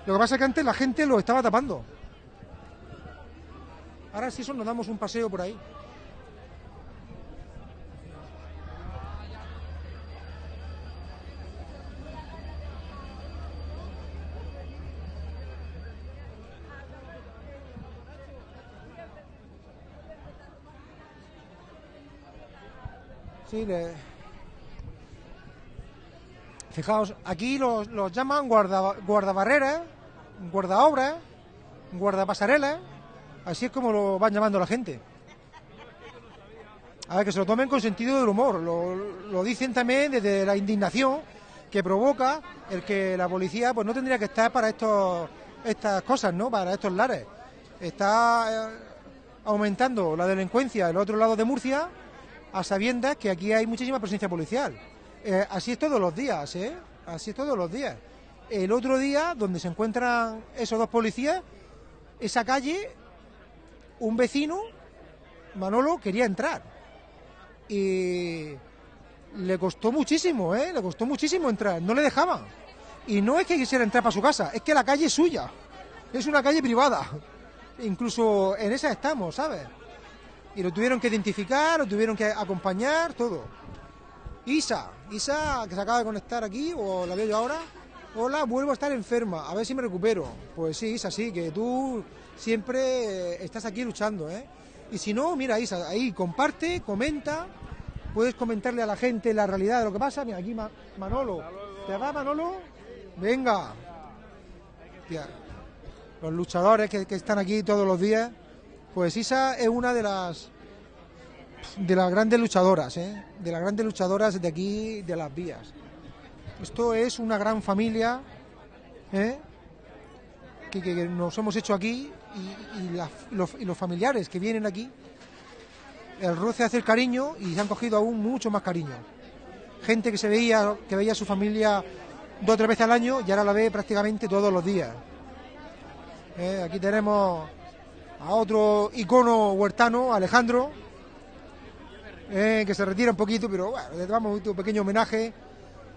Lo que pasa es que antes la gente lo estaba tapando. Ahora sí, eso nos damos un paseo por ahí. Sí, le- Fijaos, aquí los, los llaman guarda, guardabarreras, guardaobras, guardapasarelas, así es como lo van llamando la gente. A ver, que se lo tomen con sentido del humor, lo, lo dicen también desde la indignación que provoca el que la policía pues no tendría que estar para estos, estas cosas, ¿no? Para estos lares. Está eh, aumentando la delincuencia en el otro lado de Murcia a sabiendas que aquí hay muchísima presencia policial. Eh, así es todos los días, ¿eh? Así es todos los días. El otro día, donde se encuentran esos dos policías, esa calle, un vecino, Manolo, quería entrar. Y le costó muchísimo, ¿eh? Le costó muchísimo entrar, no le dejaban. Y no es que quisiera entrar para su casa, es que la calle es suya. Es una calle privada. Incluso en esa estamos, ¿sabes? Y lo tuvieron que identificar, lo tuvieron que acompañar, todo. Isa, Isa, que se acaba de conectar aquí, o la veo yo ahora. Hola, vuelvo a estar enferma, a ver si me recupero. Pues sí, Isa, sí, que tú siempre eh, estás aquí luchando, ¿eh? Y si no, mira, Isa, ahí comparte, comenta, puedes comentarle a la gente la realidad de lo que pasa. Mira, aquí Ma- Manolo. ¿Te va, Manolo? Venga. Los luchadores que, que están aquí todos los días. Pues Isa es una de las de las grandes luchadoras, ¿eh? de las grandes luchadoras de aquí, de las vías. Esto es una gran familia ¿eh? que, nos hemos hecho aquí y los familiares que vienen aquí. El roce hace el cariño y se han cogido aún mucho más cariño. Gente que se veía, que veía a su familia dos o tres veces al año y ahora la ve prácticamente todos los días. ¿Eh? Aquí tenemos a otro icono huertano, Alejandro, eh, que se retira un poquito, pero bueno, le damos un pequeño homenaje.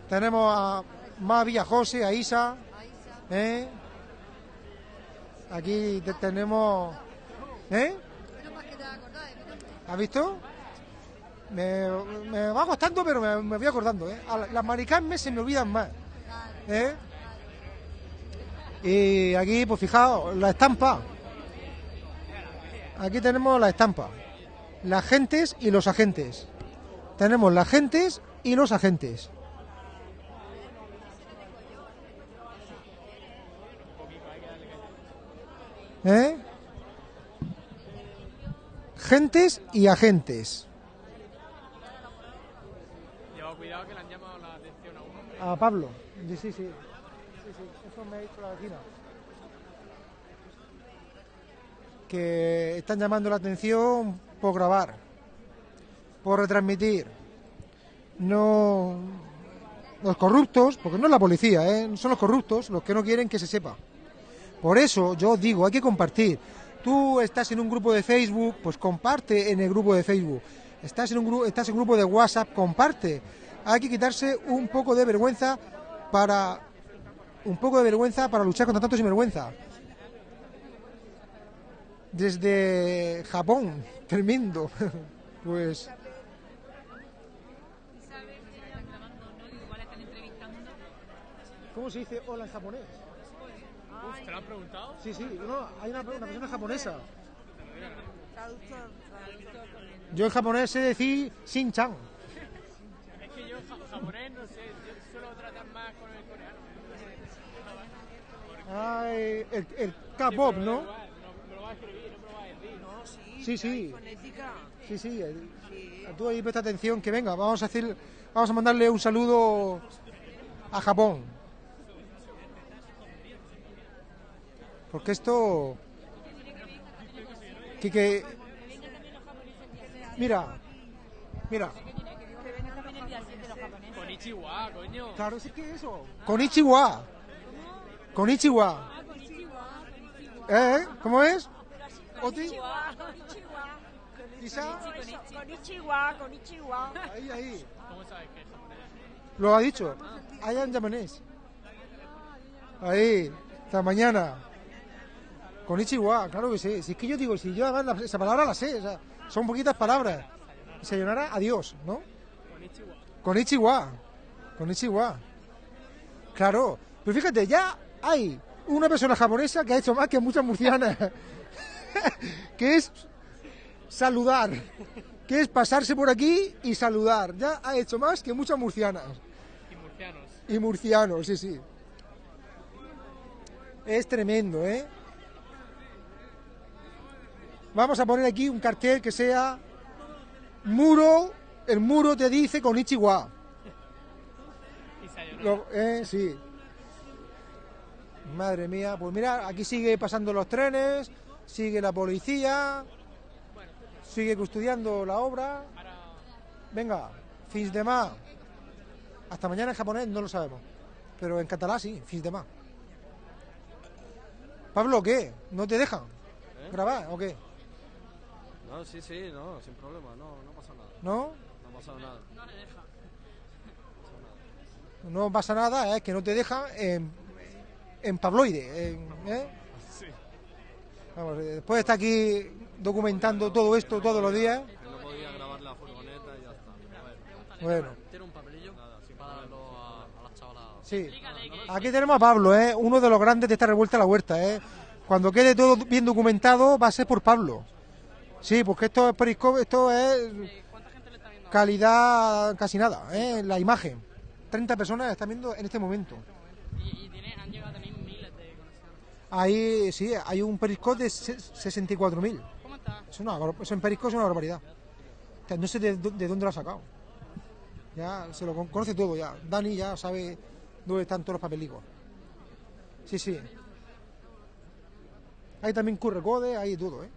Tenemos a Mavi, a José, a Isa. eh. Aquí te- tenemos... ¿Eh? ¿Has visto? Me, va costando, pero me, voy acordando. ¿eh? A la- Las maricarmes se me olvidan más. ¿eh? Y aquí, pues fijaos, la estampa. Aquí tenemos la estampa. Las agentes y los agentes. tenemos las gentes y los agentes. ¿Eh? Gentes y agentes. Cuidado que le han llamado la atención a un hombre. A Pablo. Sí, sí, sí. Sí, sí, Eso me ha dicho la vecina. Que están llamando la atención por grabar, por retransmitir. No. Los corruptos, porque no es la policía, ¿eh? son los corruptos los que no quieren que se sepa. Por eso yo digo, hay que compartir. Tú estás en un grupo de Facebook, pues comparte en el grupo de Facebook. Estás en un grupo, estás en un grupo de WhatsApp, comparte. Hay que quitarse un poco de vergüenza para un poco de vergüenza para luchar contra tanto sinvergüenza. Desde Japón, tremendo. Pues ¿Cómo se dice hola en japonés? Uf, ¿te lo han preguntado? Sí, sí, no, hay una, una persona japonesa. Yo en japonés sé decir Shin-chan. Es que yo ja- japonés no sé, yo suelo tratar más con el coreano. Ay, el, el K-pop, ¿no? Igual, no, me lo va a escribir, no me lo va a decir. No, sí. Sí, sí. Sí, Tú ahí presta atención, que venga, vamos a hacer, vamos a mandarle un saludo a Japón. Porque esto... Que, que... Mira, mira, Con Ichiwa, coño. claro, sí que eso. Konichiwa. Konichiwa. ¿Eh? ¿Cómo es? Oti. Isa. Konnichiwa, konnichiwa. Ahí, ahí. ¿Cómo sabes que es japonés? Lo ha dicho. I am japonés. Ahí, hasta mañana. Con Ichiwa, claro que sí. Si es que yo digo, si yo además la- esa palabra la sé, o sea, son poquitas palabras. Sayonara, adiós, ¿no? Con Ichiwa. Con Ichiwa. Con Ichiwa. Claro. Pero fíjate, ya hay una persona japonesa que ha hecho más que muchas murcianas. que es saludar. Que es pasarse por aquí y saludar. Ya ha hecho más que muchas murcianas. Y murcianos. Y murcianos, sí, sí. Es tremendo, ¿eh? Vamos a poner aquí un cartel que sea muro, el muro te dice con Ichiwa. Lo- eh, sí. Madre mía, pues mira, aquí sigue pasando los trenes, sigue la policía, sigue custodiando la obra. Venga, fins de más. Hasta mañana en japonés no lo sabemos, pero en catalán sí, fins de más. Pablo, ¿qué? ¿No te dejan grabar o qué? No, sí, sí, no, sin problema, no, no pasa nada. ¿No? No ha pasado nada. No pasa nada, es que no te dejan en, en Pabloide. en- ¿eh? Vamos, eh, después de estar aquí documentando todo esto todos los días, no podía grabar la furgoneta y ya está. Bueno, ¿Tiene un papelillo? Para darlo a, a las chavalas. sí. Aquí tenemos a Pablo, ¿eh? uno de los grandes de esta revuelta a la huerta. ¿eh? Cuando quede todo bien documentado va a ser por Pablo. Sí, porque esto es periscope, esto es calidad casi nada, ¿eh? la imagen. 30 personas están viendo en este momento. Y, y tiene, han llegado a tener miles de conexiones. Ahí sí, hay un periscope de se- 64.000. ¿Cómo está? Es una, eso en Periscope es una barbaridad. O sea, no sé de, dó- de dónde lo ha sacado. Ya se lo con- conoce todo ya. Dani ya sabe dónde están todos los papelicos. Sí, sí. Hay también QR code, hay todo, ¿eh?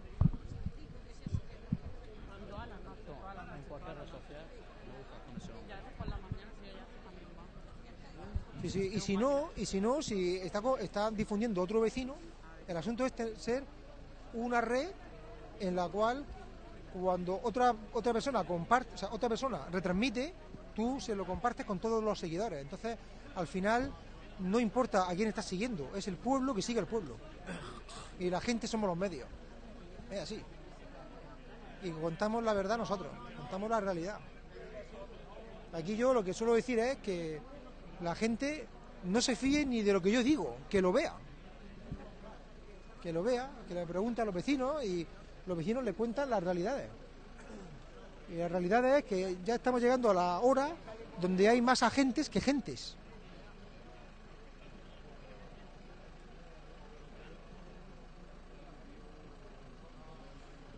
En cualquier red social. Ya por la mañana, sí, ya también Y si no, y si no, si está, está difundiendo otro vecino, el asunto es ser una red en la cual cuando otra otra persona comparte, otra persona retransmite, tú se lo compartes con todos los seguidores. Entonces, al final no importa a quién estás siguiendo, es el pueblo que sigue al pueblo. Y la gente somos los medios. Es así. Y contamos la verdad nosotros, contamos la realidad. Aquí yo lo que suelo decir es que la gente no se fíe ni de lo que yo digo, que lo vea. Que lo vea, que le pregunte a los vecinos y los vecinos le cuentan las realidades. Y la realidad es que ya estamos llegando a la hora donde hay más agentes que gentes.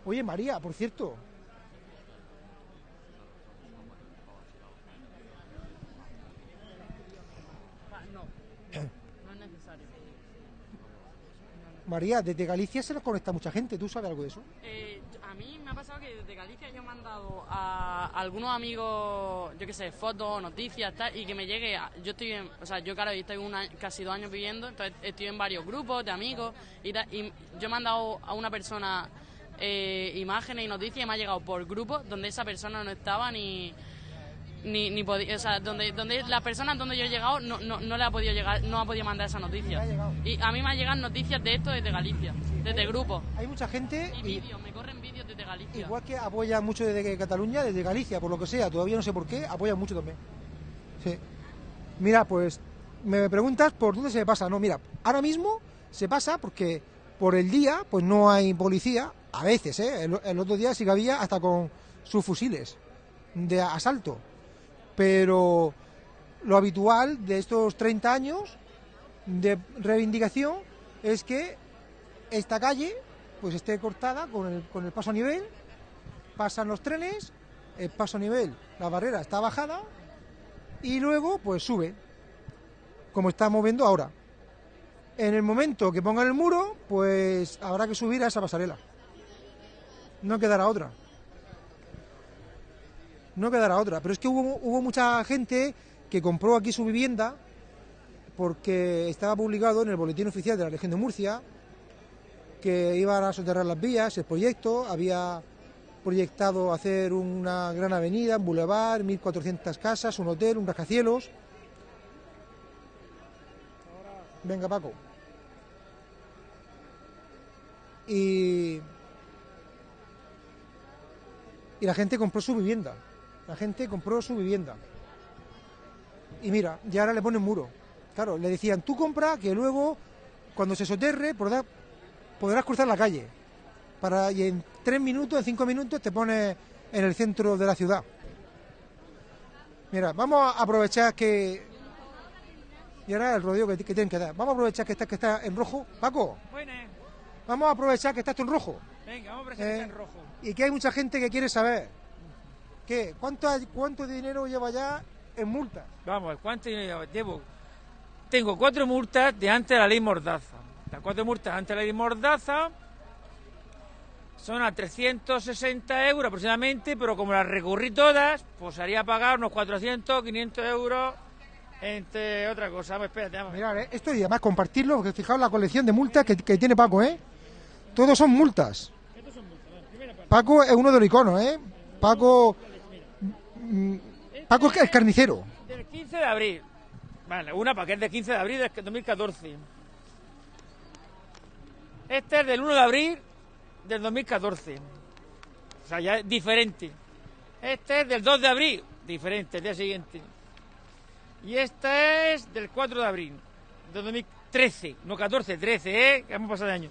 Oye, María, por cierto. No, no es necesario. María, desde Galicia se nos conecta mucha gente. ¿Tú sabes algo de eso? Eh, a mí me ha pasado que desde Galicia yo he mandado a algunos amigos, yo qué sé, fotos, noticias, tal, y que me llegue. a- yo estoy en, o sea, yo claro, yo estoy un casi dos años viviendo, entonces estoy en varios grupos de amigos y, tal, y yo he mandado a una persona eh, imágenes y noticias y me ha llegado por grupos donde esa persona no estaba ni ni, ni podía, o sea, donde, donde la persona donde yo he llegado no, no, no le ha podido llegar, no ha podido mandar esa noticia. Y a mí me llegan noticias de esto desde Galicia, desde grupos. Hay mucha gente Y y, vídeos, me corren vídeos desde Galicia. igual que apoya mucho desde Cataluña, desde Galicia, por lo que sea, todavía no sé por qué, apoya mucho también. Sí. Mira, pues me preguntas por dónde se pasa. No, mira, ahora mismo se pasa porque por el día pues no hay policía, a veces, ¿eh? El, el otro día sí que había hasta con sus fusiles de asalto. Pero lo habitual de estos 30 años de reivindicación es que esta calle pues esté cortada con el, con el paso a nivel, pasan los trenes, el paso a nivel, la barrera está bajada y luego pues sube, como estamos viendo ahora. En el momento que pongan el muro, pues habrá que subir a esa pasarela. No quedará otra. No quedará otra. Pero es que hubo, hubo mucha gente que compró aquí su vivienda porque estaba publicado en el boletín oficial de la región de Murcia que iban a soterrar las vías, el proyecto, había proyectado hacer una gran avenida, un bulevar, 1.400 casas, un hotel, un rascacielos. Venga, Paco. Y, y la gente compró su vivienda. La gente compró su vivienda. Y mira, ya ahora le ponen muro. Claro, le decían, tú compra que luego, cuando se soterre, podrás, podrás cruzar la calle. Para, y en tres minutos, en cinco minutos, te pones en el centro de la ciudad. Mira, vamos a aprovechar que... Y ahora el rodeo que, que tienen que dar. Vamos a aprovechar que está, que está en rojo. Paco, Buenas. vamos a aprovechar que está esto en rojo. Venga, vamos a presentar Eh, en rojo. Y que hay mucha gente que quiere saber. ¿Qué? ¿Cuánto, cuánto dinero lleva ya en multas? Vamos, ¿cuánto dinero llevo? Tengo cuatro multas de antes de la ley Mordaza. Las cuatro multas antes de la ley Mordaza son a 360 euros aproximadamente, pero como las recurrí todas, pues haría pagar unos 400, 500 euros, entre otra cosa. Vamos, espérate, vamos. Mirad, eh, esto y además compartirlo, porque fijaos la colección de multas que, que tiene Paco, ¿eh? Todos son multas. Paco es uno de los iconos, ¿eh? Paco. Mm, Paco es carnicero. Del 15 de abril. Vale, una para que es del 15 de abril del 2014. Este es del 1 de abril del 2014. O sea, ya es diferente. Este es del 2 de abril, diferente, el día siguiente. Y este es del 4 de abril del 2013, no 14, 13, ¿eh? Que hemos pasado de año.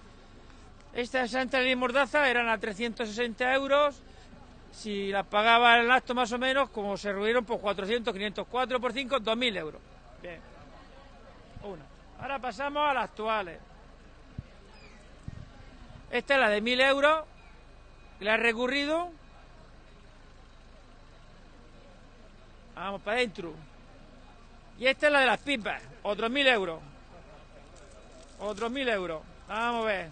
Estas Santa Ley Mordaza eran a 360 euros. Si las pagaba el acto más o menos, como se reunieron por 400, 500, 4 por 5, 2.000 euros. Bien. Una. Ahora pasamos a las actuales. Esta es la de 1.000 euros, la he recurrido. Vamos para adentro. Y esta es la de las pipas, otros 1.000 euros. Otros 1.000 euros. Vamos a ver.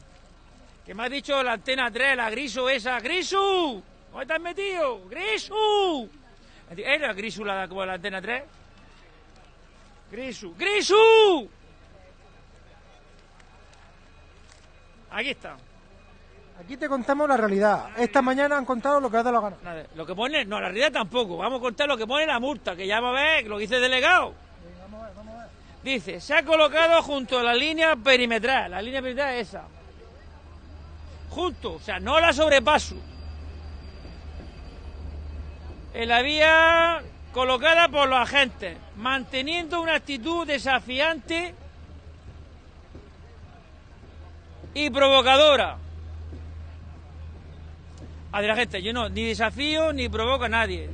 Que me ha dicho la antena 3, la Grisu esa. ¡Grisu! ¿Dónde estás metido? ¡Grisu! ¿Era Grisu la, como la antena 3? ¡Grisu! ¡Grisu! Aquí está. Aquí te contamos la realidad. Esta mañana han contado lo que ha dado la gana. Nada, Lo que pone, no, la realidad tampoco. Vamos a contar lo que pone la multa, que ya va a ver lo que dice el delegado. Dice, se ha colocado junto a la línea perimetral. La línea perimetral es esa. Junto, o sea, no la sobrepaso. En la vía colocada por los agentes, manteniendo una actitud desafiante y provocadora. a la gente. Yo no, ni desafío ni provoco a nadie.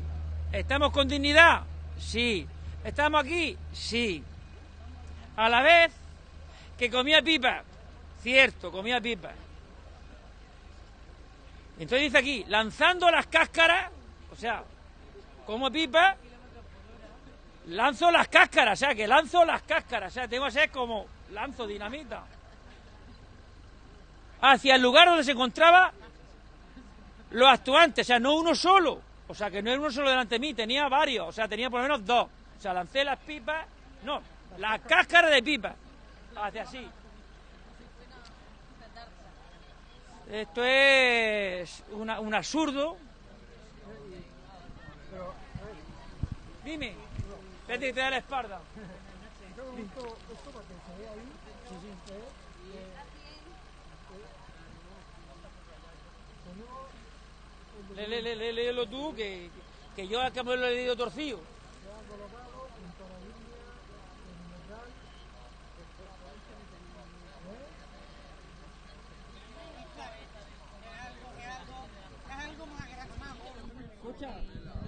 ¿Estamos con dignidad? Sí. ¿Estamos aquí? Sí. A la vez que comía pipa. Cierto, comía pipa. Entonces dice aquí, lanzando las cáscaras, o sea, como pipa, lanzo las cáscaras, o sea, que lanzo las cáscaras, o sea, tengo que ser como lanzo dinamita. Hacia el lugar donde se encontraba los actuantes, o sea, no uno solo, o sea, que no era uno solo delante de mí, tenía varios, o sea, tenía por lo menos dos. O sea, lancé las pipas, no, las cáscaras de pipa, hacia así. Esto es un absurdo. Dime, vete que te da la espalda. Le, le, le, le- léelo tú, que, que yo acá me lo he leído torcido.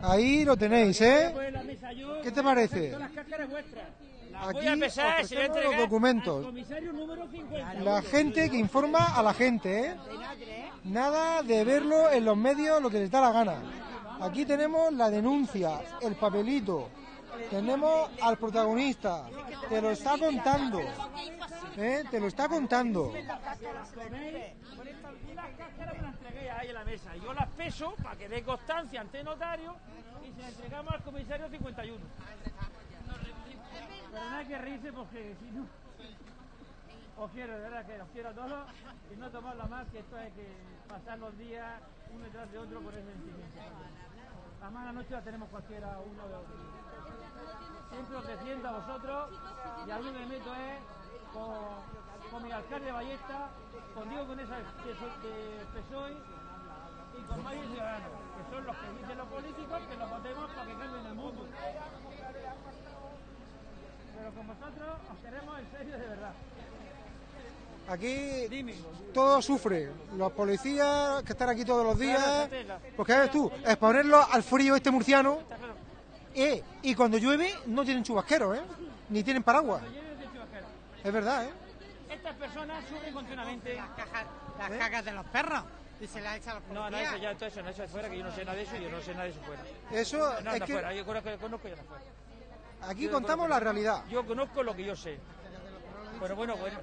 Ahí lo tenéis, ¿eh? ¿Qué te parece? Son las cáscaras vuestras. Las Aquí voy a pesar y se voy a ofrecemos entregar los documentos. al comisario número 50. La gente que informa a la gente, ¿eh? Nada de verlo en los medios lo que les da la gana. Aquí tenemos la denuncia, el papelito, tenemos al protagonista, te lo está contando, ¿eh? Te lo está contando. Las cáscaras me las entregué ahí en la mesa. Yo las peso para que dé constancia ante notario y se las entregamos al comisario 51. Pero no hay que reírse porque si no... Os quiero, de verdad que os quiero a todos y no tomarlo más que esto hay que pasar los días uno detrás de otro por ese sentimiento. La mala noche la tenemos cualquiera uno de otro. Siempre os defiendo a vosotros y a mí me meto es con, con mi alcalde de Ballesta, con Diego con esa de, so- de PSOE y con Mario Ciudadanos, que son los que dicen los políticos que los votemos para que cambien el mundo. Pero con vosotros os queremos en serio de verdad. Aquí todo sufre. Los policías que están aquí todos los días. Porque ves tú, exponerlos al frío este murciano. eh, y cuando llueve no tienen chubasqueros, ¿eh? Ni tienen paraguas. Es verdad, ¿eh? Estas personas sufren continuamente. Las cajas, Las cagas de los perros. Y se la echa a los No, no, policías. eso ya, todo eso, no, eso es fuera, que yo no sé nada de eso y yo no sé nada de eso fuera. Eso no, es que- fuera, yo conozco, conozco y anda fuera. Aquí Yo contamos conozco- la realidad. Yo conozco lo que yo sé. Pero bueno, bueno,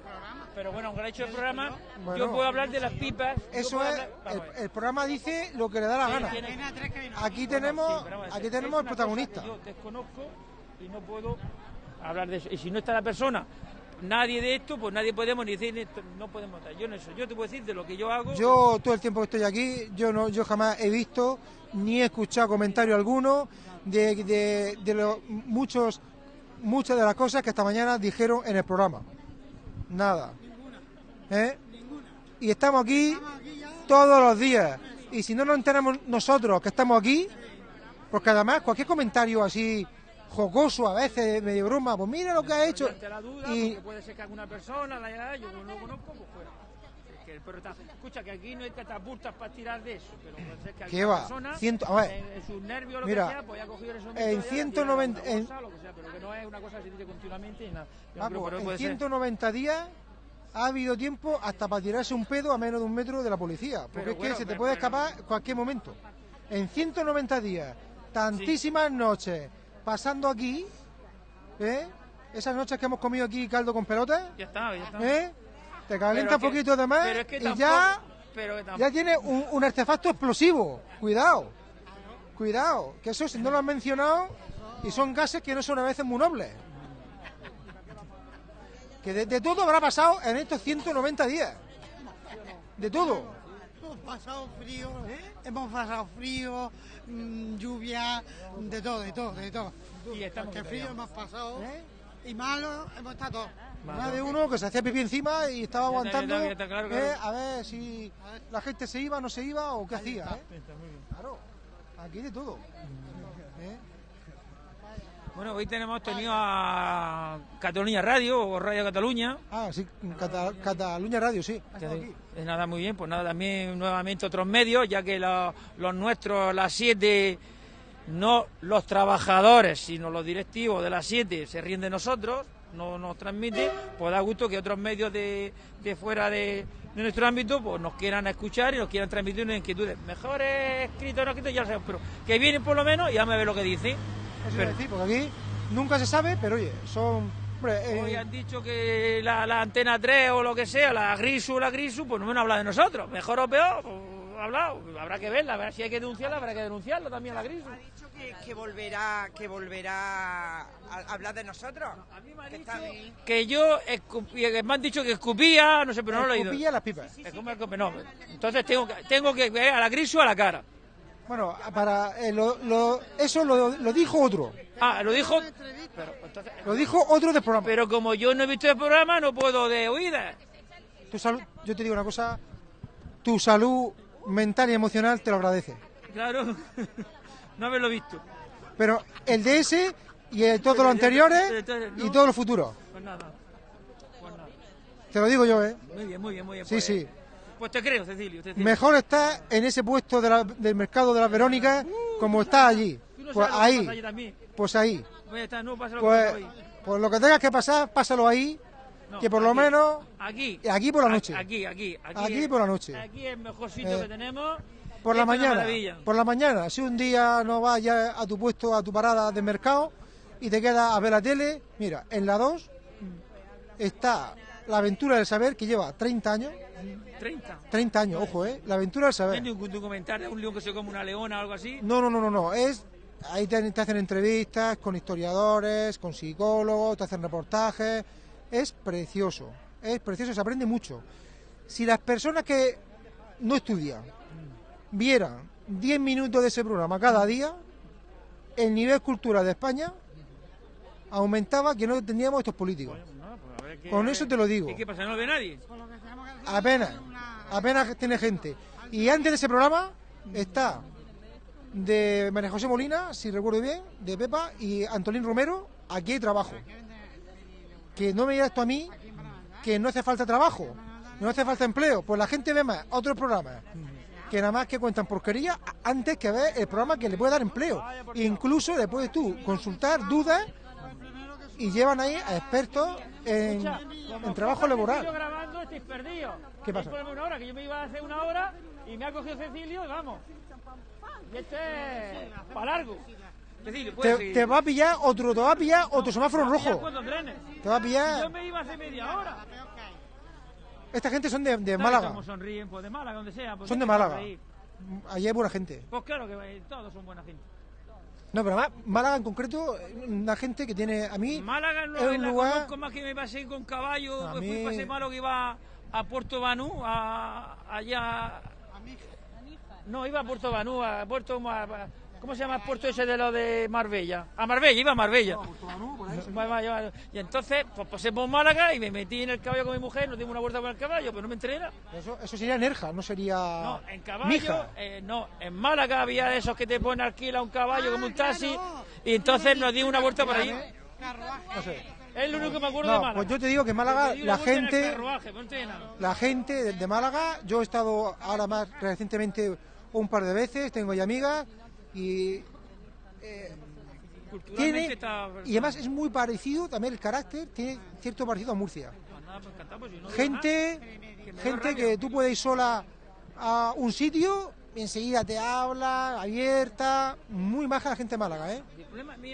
pero bueno, aunque no he hecho el programa, Bueno. yo puedo hablar de las pipas. Eso es, hablar- el, el programa dice lo que le da la Sí, gana. Aquí tenemos, aquí tenemos el protagonista. Yo desconozco y no puedo hablar de eso. Y si no está la persona, nadie de esto, pues nadie podemos ni decir, esto, no podemos dar. Yo no eso. Yo te puedo decir de lo que yo hago. Yo todo el tiempo que estoy aquí, yo no, yo jamás he visto ni he escuchado comentario alguno de, de, de los muchos, muchas de las cosas que esta mañana dijeron en el programa. Nada. ¿Eh? Y estamos aquí todos los días. Y si no nos enteramos nosotros que estamos aquí, porque además cualquier comentario así jocoso a veces, medio broma, pues mira lo que ha hecho. La duda, Y porque puede ser que alguna persona la haya yo no lo conozco, pues fuera. Que el perro está- escucha que aquí no hay catapultas para tirar de eso, pero puede ser que ¿Qué va? persona Ciento- a ver. en, en sus nervios lo Mira, que sea, pues haya cogido esos en metros y haya 190 tirado en- cosa, lo que sea, pero que no es una cosa que se dice continuamente y nada. Yo Ah, creo en puede ser. 190 días ha habido tiempo hasta para tirarse un pedo a menos de un metro de la policía. Porque Pero es bueno, que se te pero- puede pero- escapar en cualquier momento. En 190 días, tantísimas noches pasando aquí, ¿eh? Esas noches que hemos comido aquí caldo con pelotas, Ya está, ya está. ¿eh? Te calienta un poquito de más pero es que y tampoco- ya, pero que ya tiene un, un artefacto explosivo. Cuidado, cuidado, que eso si no lo han mencionado y son gases que no son a veces muy nobles. Que de, de todo habrá pasado en estos 190 días. De todo. Hemos pasado frío, hemos pasado frío, mm, lluvia, de todo, de todo, de todo. Y estamos Porque frío hemos pasado y malo hemos estado todos. Más de uno que se hacía pipí encima y estaba está, ya aguantando está, ya está, claro, eh, a ver si la gente se iba, no se iba o qué hacía. ¿eh? Claro, aquí de todo. Bueno, hoy tenemos tenido a Cataluña Radio o Radio Cataluña. Ah, sí, Cata- Cataluña Radio, sí. Es nada muy bien, pues nada, también nuevamente otros medios, ya que la- los nuestros, las siete, no los trabajadores, sino los directivos de las siete se ríen de nosotros, no nos transmiten, pues da gusto que otros medios de, de fuera de, de nuestro ámbito pues nos quieran escuchar y nos quieran transmitir unas inquietudes. Mejor escrito o no escrito, ya lo sabemos, pero que vienen por lo menos y ya me ve lo que dicen. Eso a decir, porque aquí nunca se sabe, pero oye, son... hombre, eh, Hoy han dicho que la, la antena 3 o lo que sea, la Grisu o la Grisu, pues no me han hablado de nosotros. Mejor o peor, pues, ha hablado. Habrá que verla, a ver si hay que denunciarla, habrá que denunciarla también a la Grisu. que, que volverá que volverá a hablar de nosotros. Que está bien. Que yo escupí- que me han dicho que escupía, no sé, pero no lo he oído. Escupía las pipas. Es como escupe- no, entonces tengo que, tengo que ver a la Grisu a la cara. Bueno, para eh, lo- lo- eso lo, lo dijo otro. Ah, lo dijo. Pero, entonces, Lo dijo otro del programa. pero como yo no he visto el programa, no puedo de oídas. Tu salud, yo te digo una cosa, tu salud mental y emocional te lo agradece. Claro, no haberlo visto. Pero el de ese y el, todos los anteriores y todos los futuros. Pues nada. Pues nada. Te lo digo yo, ¿eh? Muy bien, muy bien, muy bien. Sí, pues, sí. Pues te creo, Cecilio. Mejor está en ese puesto de la- del mercado de las Verónicas como está allí. No Pues que ahí, allí también. pues ahí. Pues no Pues, pues lo que tengas que pasar, pásalo ahí, No, que por lo menos Aquí. aquí por la noche. Aquí, aquí. Aquí, Aquí es- por la noche. Aquí es el mejor sitio Eh, que tenemos. por la mañana, por la mañana, si un día no vas ya a tu puesto, a tu parada de mercado y te quedas a ver la tele, mira, en la 2 está la aventura del saber que lleva 30 años, 30. 30 años, ojo, eh, la aventura del ¿No saber. hay ningún documental de un león que se come una leona o algo así? No, no, no, no, no. Es ahí te, te hacen entrevistas con historiadores, con psicólogos, te hacen reportajes. Es precioso, es precioso, se aprende mucho. Si las personas que no estudian vieran 10 minutos de ese programa cada día, el nivel cultural de España aumentaba que no teníamos estos políticos. Con eso te lo digo. ¿Y qué pasa? ¿No lo ve nadie? Apenas, apenas tiene gente. Y antes de ese programa está de María José Molina, si recuerdo bien, de Pepa y Antolín Romero, aquí hay trabajo. Que no me digas tú a mí que no hace falta trabajo, no hace falta empleo. Pues la gente ve más otros programas que nada más que cuentan porquería antes que ver el programa que le puede dar empleo. Incluso le puedes tú consultar dudas y llevan ahí a expertos en, en trabajo Yo laboral. grabando estáis perdidos. ¿Qué pasa? Una hora, que yo me iba a hacer una hora y me ha cogido Cecilio y vamos. Y este es para largo. Cecilio, Te, te va a pillar otro, te va a pillar otro semáforo a pillar rojo. Te va a pillar. Yo me iba hace media hora. Esta gente son de, de ¿Sabes Málaga. sonríen? Pues de Málaga, donde sea. pues Son de Málaga. Allí hay buena gente. Pues claro que todos son buena gente. No, pero Málaga en concreto, una gente que tiene. A mí. Málaga no es es un la lugar- conozco más que me pasé con caballo, A pues mí- fui pasé malo que iba a Puerto Banú, a, allá... No, iba a Puerto Banú, a Puerto... A- ¿Cómo se llama el puerto ese de lo de Marbella? A Marbella, iba a Marbella. Y entonces, pues pasé por Málaga y me metí en el caballo con mi mujer, nos dimos una vuelta con el caballo, pero no me enteré nada. Eso, eso sería Nerja, no sería. No, en caballo, Mija. eh, no, en Málaga había de esos que te ponen alquila un caballo como un taxi y entonces nos dimos una vuelta por ahí. No sé. Es lo único que me acuerdo de Málaga. pues yo te digo que en Málaga la gente. carruaje. La gente de, de Málaga, yo he estado ahora más recientemente un par de veces, tengo ahí amigas y. eh, tiene, está... y además es muy parecido también el carácter, tiene cierto parecido a Murcia. Pues gente gente que tú puedes ir sola a un sitio y enseguida te habla, abierta, muy maja la gente de Málaga, ¿eh?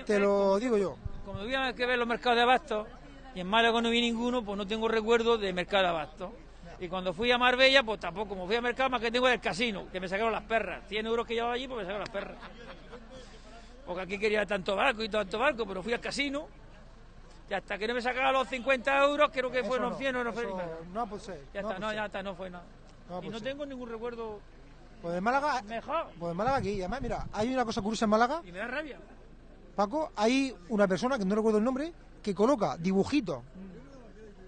Te lo digo yo. Como había que ver los mercados de abasto, y en Málaga no vi ninguno, pues no tengo recuerdo de mercado de abasto. Y cuando fui a Marbella, pues tampoco, como fui a mercado, más que tengo del casino, que me sacaron las perras. 100 euros que llevaba allí, pues me sacaron las perras. Porque aquí quería tanto barco y tanto barco, pero fui al casino, y hasta que no me sacaban los 50 euros, creo que Eso fueron no, 100 o no no puede ser, Ya no está, no, ya está, no fue nada. No y no tengo ningún recuerdo Pues de Málaga, mejor. pues de Málaga aquí, además, mira, hay una cosa curiosa en Málaga, Y me da rabia. Paco, hay una persona, que no recuerdo el nombre, que coloca dibujitos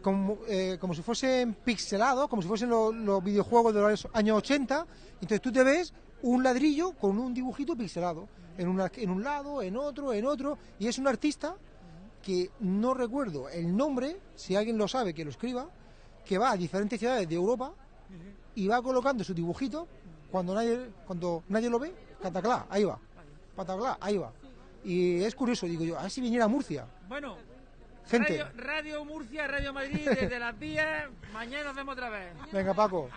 como, eh, como si fuesen pixelados, como si fuesen los, videojuegos de los años 80. Entonces tú te ves un ladrillo con un dibujito pixelado, en, una- en un lado, en otro, en otro, y es un artista que no recuerdo el nombre, si alguien lo sabe que lo escriba, que va a diferentes ciudades de Europa y va colocando su dibujito cuando nadie, cuando nadie lo ve, cataclá, ahí va, pataclá, ahí va. Y es curioso, digo yo, a si viniera Murcia. Bueno, Gente. Radio, Radio Murcia, Radio Madrid, desde las 10, mañana nos vemos otra vez. Venga, Paco.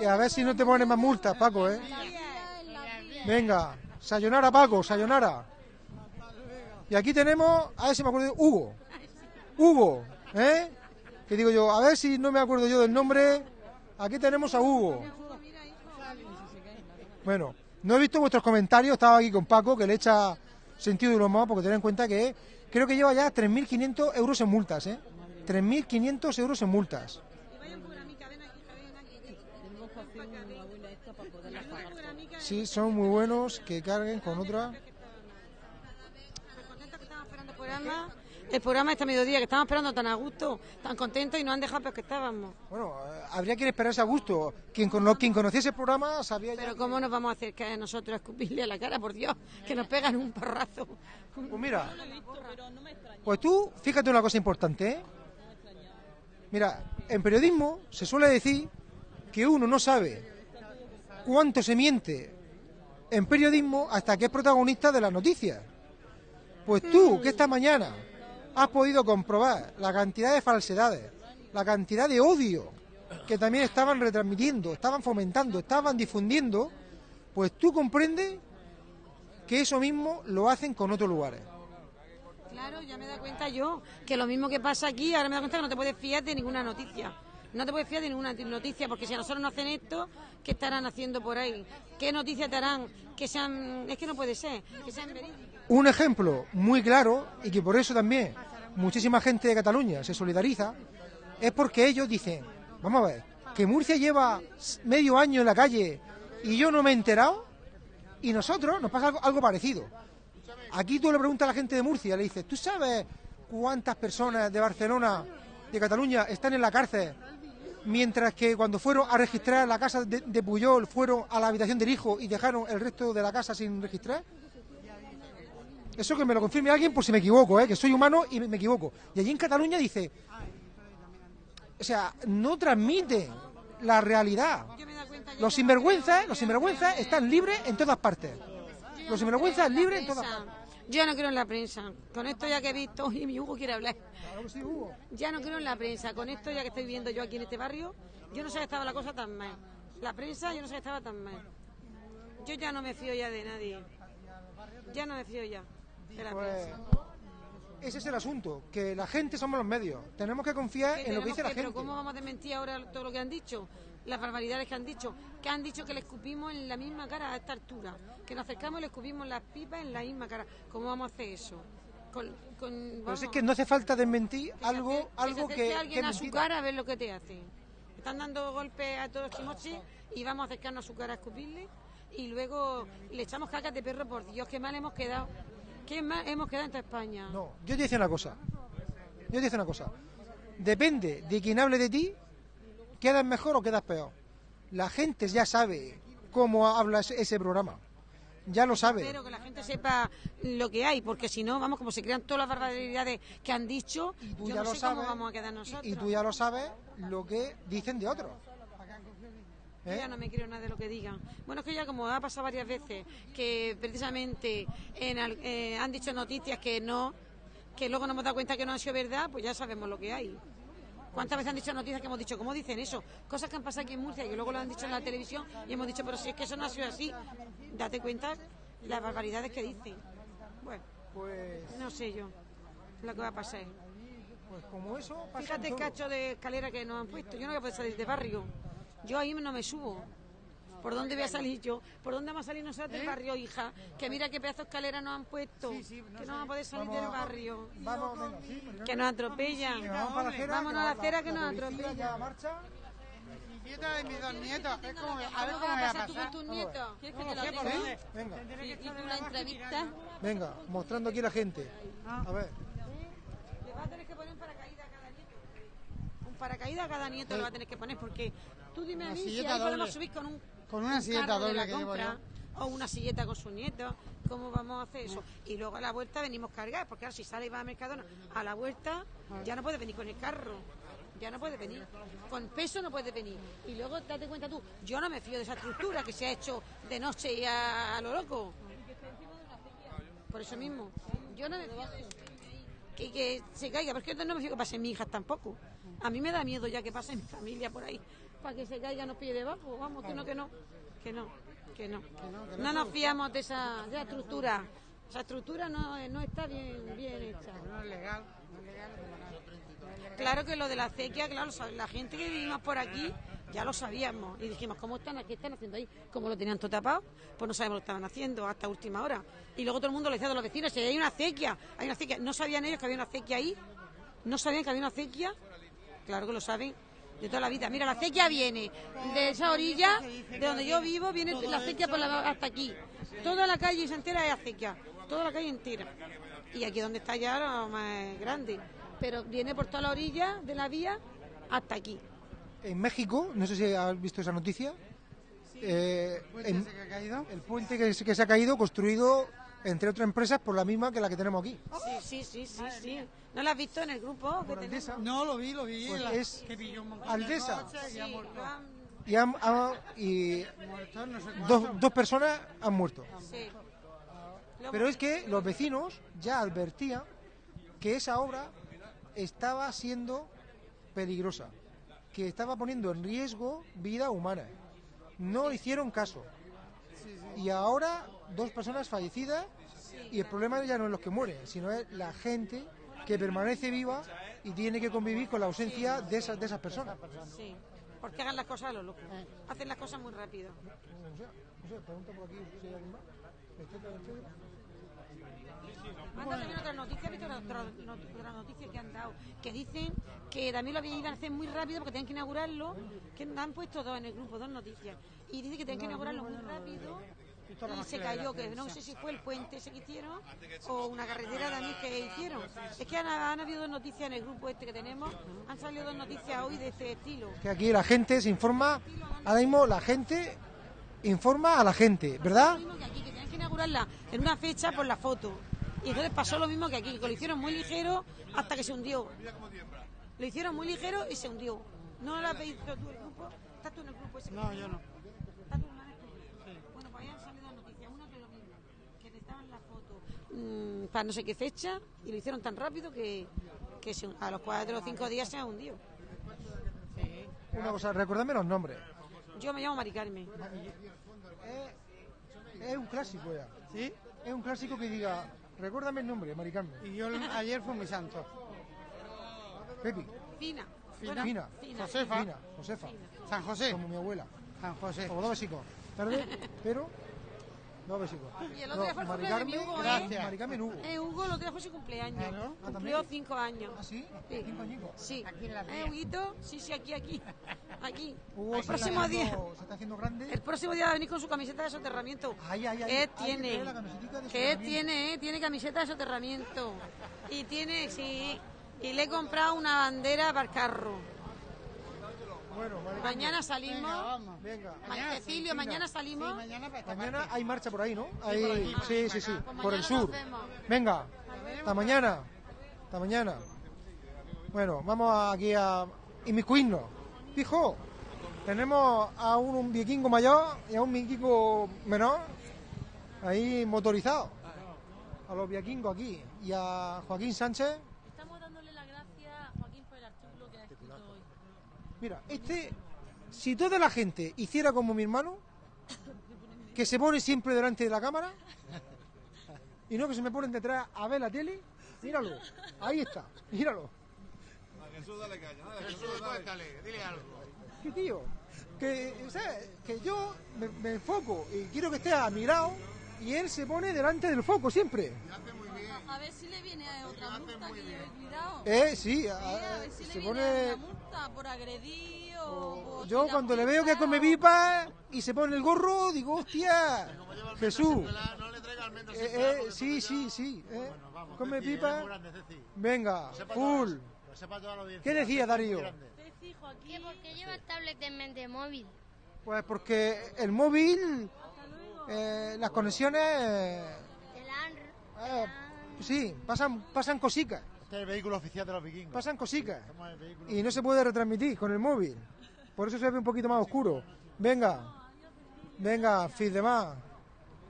Y a ver si no te ponen más multas, Paco, ¿eh? Venga, sayonara, Paco, sayonara. Y aquí tenemos, a ver si me acuerdo, Hugo. Hugo, ¿eh? Que digo yo, a ver si no me acuerdo yo del nombre. Aquí tenemos a Hugo. Bueno, no he visto vuestros comentarios, estaba aquí con Paco, que le echa sentido de humor, porque ten en cuenta que creo que lleva ya 3.500 euros en multas, ¿eh? 3.500 euros en multas. Sí, son muy buenos, que carguen con otra. El programa, este mediodía, que estábamos esperando tan a gusto, tan contentos y nos han dejado peor que estábamos. Bueno, eh, habría que esperarse a gusto. Quien, con, quien conociese el programa sabía ya... Pero ¿cómo nos vamos a acercar a nosotros a escupirle a la cara, por Dios? Que nos pegan un porrazo. Pues mira, pues tú, fíjate una cosa importante, ¿eh? Mira, en periodismo se suele decir que uno no sabe cuánto se miente en periodismo hasta que es protagonista de las noticias. Pues tú, que esta mañana has podido comprobar la cantidad de falsedades, la cantidad de odio que también estaban retransmitiendo, estaban fomentando, estaban difundiendo, pues tú comprendes que eso mismo lo hacen con otros lugares. Claro, ya me dado cuenta yo que lo mismo que pasa aquí, ahora me dado cuenta que no te puedes fiar de ninguna noticia. No te puedes fiar de ninguna noticia, porque si a nosotros no hacen esto, ¿qué estarán haciendo por ahí? ¿Qué noticias te harán? Que sean... Es que no puede ser, que sean verídicas. Un ejemplo muy claro, y que por eso también muchísima gente de Cataluña se solidariza, es porque ellos dicen, vamos a ver, que Murcia lleva medio año en la calle y yo no me he enterado, y nosotros nos pasa algo, parecido. Aquí tú le preguntas a la gente de Murcia, le dices, ¿tú sabes cuántas personas de Barcelona, de Cataluña, están en la cárcel? Mientras que cuando fueron a registrar la casa de, de Puyol, fueron a la habitación del hijo y dejaron el resto de la casa sin registrar. Eso que me lo confirme alguien por si me equivoco, ¿eh? que soy humano y me, equivoco. Y allí en Cataluña dice, o sea, no transmiten la realidad. Los sinvergüenzas, los sinvergüenzas están libres en todas partes. Los sinvergüenzas libres en todas partes. Yo no creo en la prensa. Con esto ya que he visto, y mi Hugo quiere hablar. Ya no creo en la prensa. Con esto ya que estoy viendo yo aquí en este barrio, yo no sé que estaba la cosa tan mal. La prensa, yo no sé que estaba tan mal. Yo ya no me fío ya de nadie. Ya no me fío ya Pues, ese es el asunto, que la gente somos los medios. Tenemos que confiar en lo que dice la que- Pero gente. ¿cómo vamos a desmentir ahora todo lo que han dicho? Las barbaridades que han dicho. Que han dicho que le escupimos en la misma cara a esta altura. Que nos acercamos y le escupimos las pipas en la misma cara. ¿Cómo vamos a hacer eso? Con, con- Pero es que no hace falta desmentir algo, que algo que, que alguien a su cara a ver lo que te hace. Están dando golpes a todos chimoches y vamos a acercarnos a su cara a escupirle y luego le echamos cacas de perro, por Dios, qué mal hemos quedado. Qué mal hemos quedado en toda España. No, yo te decía una cosa. Yo te decía una cosa. Depende de quien hable de ti, quedas mejor o quedas peor. La gente ya sabe cómo habla ese, programa. Ya lo sabe. Espero que la gente sepa lo que hay, porque si no, vamos, como se crean todas las barbaridades que han dicho, Tú yo ya no lo sé cómo sabes. vamos a quedar nosotros. Y tú ya lo sabes lo que dicen de otros. Yo ¿Eh? ya no me creo nada de lo que digan. Bueno, es que ya como ha pasado varias veces, que precisamente en eh, han dicho noticias que no, que luego nos hemos dado cuenta que no han sido verdad, pues ya sabemos lo que hay. ¿Cuántas veces han dicho noticias que hemos dicho, cómo dicen eso? Cosas que han pasado aquí en Murcia y que luego lo han dicho en la televisión y hemos dicho, pero si es que eso no ha sido así, date cuenta las barbaridades que dicen. Bueno, pues no sé yo lo que va a pasar. Pues como eso pasa Fíjate el cacho de escalera que nos han puesto. Yo no voy a poder salir de barrio. Yo ahí no me subo. ¿Por dónde voy a salir yo? ¿Por dónde vamos a salir nosotros del barrio, hija? Que mira qué pedazo de escalera nos han puesto. que no vamos a poder salir Vamos del a- barrio. Vamos, venga, sí. Que nos atropellan. Vamos para la acera, Vámonos a la acera que nos atropellan. ya marcha. Mi nieta y mis dos nietos. Es como, a ver ¿Cómo vas me a va a pasar tú con tus nietos? ¿Quieres que te lo ¿Sí? diga? Venga, ¿Y tú la entrevistas? venga, mostrando aquí a la gente. A ver. Le vas a tener que poner un paracaídas a cada nieto. Un paracaídas a cada nieto le va a tener que poner porque tú dime a Una mí si silleta ahí podemos doble. subir con un Con una un silleta carro de doble la que llevo compra. yo. o una silleta con sus nietos. ¿Cómo vamos a hacer eso? Y luego a la vuelta venimos cargados, porque ahora si sale y va a Mercadona, a la vuelta ya no puede venir con el carro. Ya no puede venir. Con peso no puede venir. Y luego date cuenta tú, yo no me fío de esa estructura que se ha hecho de noche y a, a lo loco. Por eso mismo. Yo no me fío de eso. Que, que se caiga, porque yo no me fío que pasen mis hijas tampoco. A mí me da miedo ya que pase mi familia por ahí, para que se caiga nos pille debajo. Vamos, que no, que no, que no, que no. No nos fiamos de esa, de esa estructura. Esa estructura no, no está bien, bien hecha. No es legal, no es legal. Claro que lo de la acequia, claro, la gente que vivimos por aquí ya lo sabíamos. Y dijimos, ¿cómo están? ¿Qué están haciendo ahí? Como lo tenían todo tapado, pues no sabemos lo que estaban haciendo hasta última hora. Y luego todo el mundo le decía a los vecinos, si hay una acequia, hay una acequia. No sabían ellos que había una acequia ahí, no sabían que había una acequia. Claro que lo saben de toda la vida. Mira, la acequia viene de esa orilla, de donde yo vivo, viene la acequia por la- hasta aquí. Toda la calle entera es acequia, toda la calle entera. Y aquí donde está ya lo más grande. Pero viene por toda la orilla de la vía hasta aquí. En México, no sé si has visto esa noticia. eh, ¿Puente en- ese que ha caído? el puente que, se- que se ha caído, construido entre otras empresas por la misma que la que tenemos aquí. Sí, sí, sí, sí, sí. ¿No la has visto en el grupo que tenemos? No, lo vi, lo vi. Pues la- es que pilló un Aldesa. y han- ha- y dos, dos personas han muerto. Sí. Pero es que los vecinos ya advertían que esa obra estaba siendo peligrosa, que estaba poniendo en riesgo vida humana. No hicieron caso. Y ahora dos personas fallecidas y el problema ya no es los que mueren, sino es la gente que permanece viva y tiene que convivir con la ausencia de esas, de esas personas. Sí, porque hagan las cosas a lo loco. Hacen las cosas muy rápido. Pregunta por aquí si hay alguien más. Anda también otra noticia, ¿viste otra, otra not- otra noticia que han dado? Que dicen que también lo iban a hacer muy rápido porque tenían que inaugurarlo, que han puesto dos en el grupo, dos noticias. Y dice que tenían que inaugurarlo muy rápido y se cayó, que no sé si fue el puente ese que hicieron o una carretera también que hicieron. Es que han, han habido dos noticias en el grupo este que tenemos, han salido dos noticias hoy de este estilo. Que aquí la gente se informa, ahora mismo la gente informa a la gente, ¿verdad? Lo mismo que aquí, que tenían que inaugurarla en una fecha por la foto. Y entonces pasó lo mismo que aquí, que lo hicieron muy ligero hasta que se hundió. Lo hicieron muy ligero y se hundió. ¿No la has pedido tú el grupo? ¿Estás tú en el grupo ese? No, yo no. ¿Estás tú en el grupo? Bueno, pues ahí han salido noticias. Una que lo mismo, que necesitaban la foto mm, para no sé qué fecha y lo hicieron tan rápido que, que se- a los cuatro o cinco días se ha hundido. Una cosa, recordadme los nombres. Yo me llamo Mari Carmen. Es un clásico ya. ¿Sí? Es un clásico que diga, recuérdame el nombre, Maricarmen. Y yo ayer fue mi santo. Pepi. Fina. Fina. Josefa. Fina. Josefa. San José. Como mi abuela. San José. Como dos besicos. Tarde, pero dos besicos. Y el otro día fue el cumpleaños de mi Carmen, Hugo, ¿eh? gracias. Mari Carmen Hugo. Eh, Hugo, el otro día fue su cumpleaños. Claro. Ah, Cumplió ¿también? cinco años. ¿Ah, sí? Sí. Cinco añicos. Sí. Aquí en la ¿Eh. Huguito? Sí, sí, aquí, aquí. Aquí. Hugo el se próximo día. haciendo- Se está haciendo grande. El próximo día va a venir con su camiseta de soterramiento. Ay, ay, ay. ¿Qué que tiene? la camisetica de ¿Qué soterramiento. tiene? eh? Tiene camiseta de soterramiento. Y tiene, sí. Y le he comprado una bandera para el carro. Bueno, Carmen. Mañana salimos. Venga, vamos. Venga. Ma- Cecilio, mañana salimos. Sí, mañana Mañana hay marcha por ahí, ¿no? por Ahí- sí, aquí, sí, sí, por el mañana sur. Venga, hasta mañana. Hasta mañana. Bueno, vamos aquí a inmiscuirnos. Fijo, tenemos a un, un vikingo mayor y a un vikingo menor ahí motorizado. A los vikingos aquí. Y a Joaquín Sánchez. Estamos dándole las gracias a Joaquín por el artículo que ha escrito hoy. Mira, este, si toda la gente hiciera como mi hermano, que se pone siempre delante de la cámara, y no que se me ponen detrás a ver la tele, míralo, ahí está, míralo. A Jesús dale caña, dale, Jesús dale. dile algo. ¿Qué tío? Que, o sea, que yo me, me enfoco y quiero que esté a mi lado, y él se pone delante del foco siempre. A, a ver si le viene otra multa que yo he cuidado. Eh, sí, Sí, a- a ver si se le pone... viene una multa por agredir o... por Yo cuando le veo que el come pipa y se pone el gorro, digo, hostia, Jesús. No le traiga almendras Eh, sin eh, porque sí, sí, sí. eh. vamos, Come Ceci, pipa. grande, Ceci. Venga, full. ¿Qué decía Darío? Ceci, Joaquín... ¿Que por qué llevas tablet en de móvil? Pues porque el móvil eh, las conexiones... eh, eh, sí, pasan, pasan cositas. Este es el vehículo oficial de los vikingos. Pasan cositas. Y no se puede retransmitir con el móvil. Por eso se ve un poquito más oscuro. Venga. Venga, Fis de más.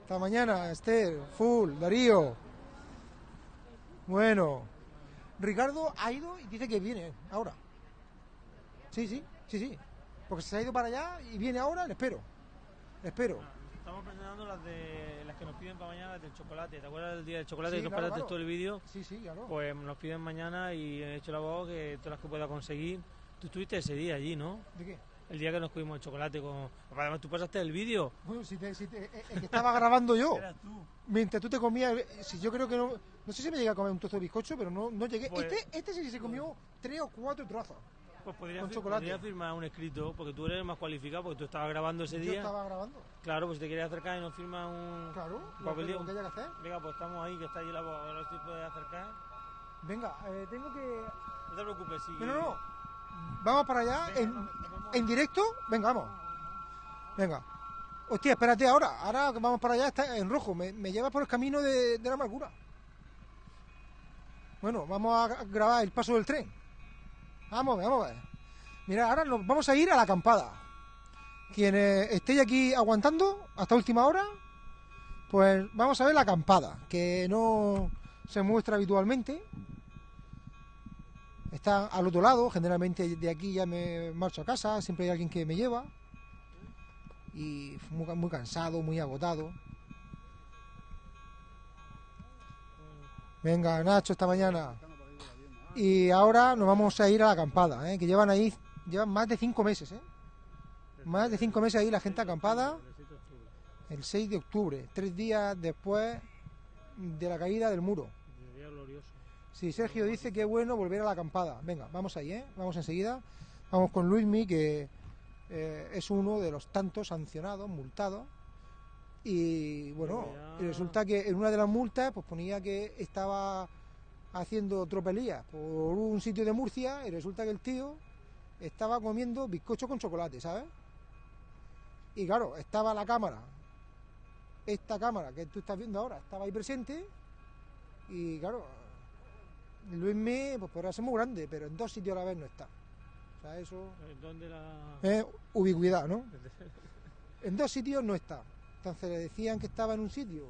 Hasta mañana, Esther, Full, Darío. Bueno. Ricardo ha ido y dice que viene ahora. Sí, sí, sí, sí. Porque se ha ido para allá y viene ahora, le espero. Le espero. Estamos presentando las de las que nos piden para mañana, del chocolate. ¿Te acuerdas del día del chocolate Sí, que nos claro, claro. todo el vídeo? Sí, sí, claro. Pues nos piden mañana y he hecho la voz que todas las que pueda conseguir. Tú estuviste ese día allí, ¿no? ¿De qué? El día que nos comimos el chocolate con... Además, tú pasaste el vídeo. Bueno, si te, si te- eh, el que estaba grabando yo. Eras tú. Mientras tú te comías, eh, si yo creo que no, no sé si me llegué a comer un trozo de bizcocho, pero no, no llegué. Pues- este, este sí se comió tres o cuatro trozos. Pues podrías, Con fir- chocolate. podrías firmar un escrito, porque tú eres más cualificado, porque tú estabas grabando ese Yo día. estaba grabando. Claro, pues si te quieres acercar y nos firma un, Claro, un lo que- papelillo. lo que haya que hacer. Venga, pues estamos ahí, que está ahí la voz. Ahora si puedes acercar. Venga, eh, tengo que. No te preocupes, sí. No, no, no. Vamos para allá en, en directo. Venga, vamos. Venga. Hostia, espérate ahora. Ahora que vamos para allá está en rojo. Me, me lleva por el camino de, de la amargura. Bueno, vamos a grabar el paso del tren. Vamos, a ver, vamos a ver. Mira, ahora nos vamos a ir a la acampada. Quienes estéis aquí aguantando hasta última hora, pues vamos a ver la acampada, que no se muestra habitualmente. Está al otro lado, generalmente de aquí ya me marcho a casa, siempre hay alguien que me lleva. Y muy cansado, muy agotado. Venga, Nacho, esta mañana. Y ahora nos vamos a ir a la acampada, ¿eh? que llevan ahí, llevan más de cinco meses, ¿eh? Más de cinco meses ahí la gente acampada. El 6 de octubre, tres días después de la caída del muro. Sí, Sergio dice que es bueno volver a la acampada. Venga, vamos ahí, ¿eh? Vamos enseguida. Vamos con Luismi, que eh, es uno de los tantos sancionados, multados. Y bueno, resulta que en una de las multas pues ponía que estaba haciendo tropelías por un sitio de Murcia y resulta que el tío estaba comiendo bizcocho con chocolate, ¿sabes? Y claro, estaba la cámara, esta cámara que tú estás viendo ahora, estaba ahí presente y claro, Luismi pues podrá ser muy grande, pero en dos sitios a la vez no está. O sea, eso Eh, ¿Dónde la...? es ubicuidad, ¿no? En dos sitios no está. Entonces le decían que estaba en un sitio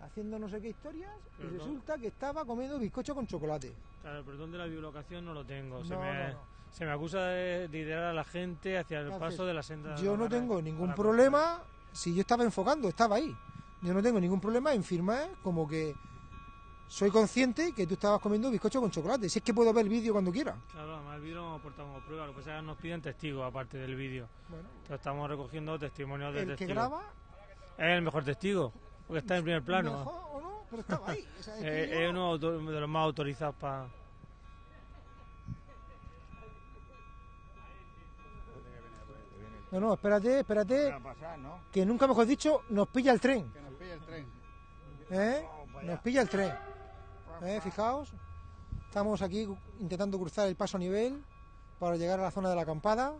haciendo no sé qué historias Pero y no- resulta que estaba comiendo bizcocho con chocolate. Claro, pero ¿dónde la biolocación no lo tengo? Se, No, me, no, se me acusa de, de idear a la gente hacia el paso de la senda. Yo no tengo ningún problema si yo estaba enfocando, estaba ahí. Yo no tengo ningún problema en firmar como que soy consciente que tú estabas comiendo bizcocho con chocolate. Si es que puedo ver el vídeo cuando quiera. Claro, además el vídeo lo aportamos prueba, lo que pasa es que nos piden testigos aparte del vídeo. Bueno. Entonces estamos recogiendo testimonios de El que testigos. graba Es el mejor testigo, porque está en primer plano. Mejor o no, pero estaba ahí. O sea, es que Eh, yo- es uno de los más autorizados para... No, no, espérate, espérate. a pasar, ¿no? Que nunca mejor dicho, nos pilla el tren. Que nos pille el tren. ¿Eh? Nos pilla el tren. ¿Eh? Fijaos. Estamos aquí intentando cruzar el paso a nivel para llegar a la zona de la acampada.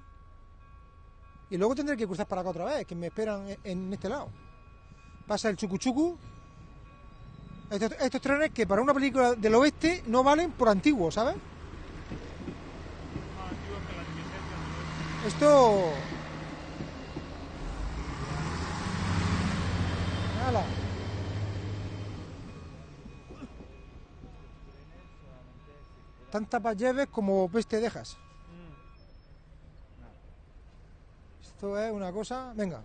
Y luego tendré que cruzar para acá otra vez, que me esperan en este lado. Pasa el chucuchucu. Estos, estos trenes que para una película del oeste no valen por antiguos, ¿sabes? Esto... Hala. Tantas lleves como peste dejas. Esto es una cosa. Venga.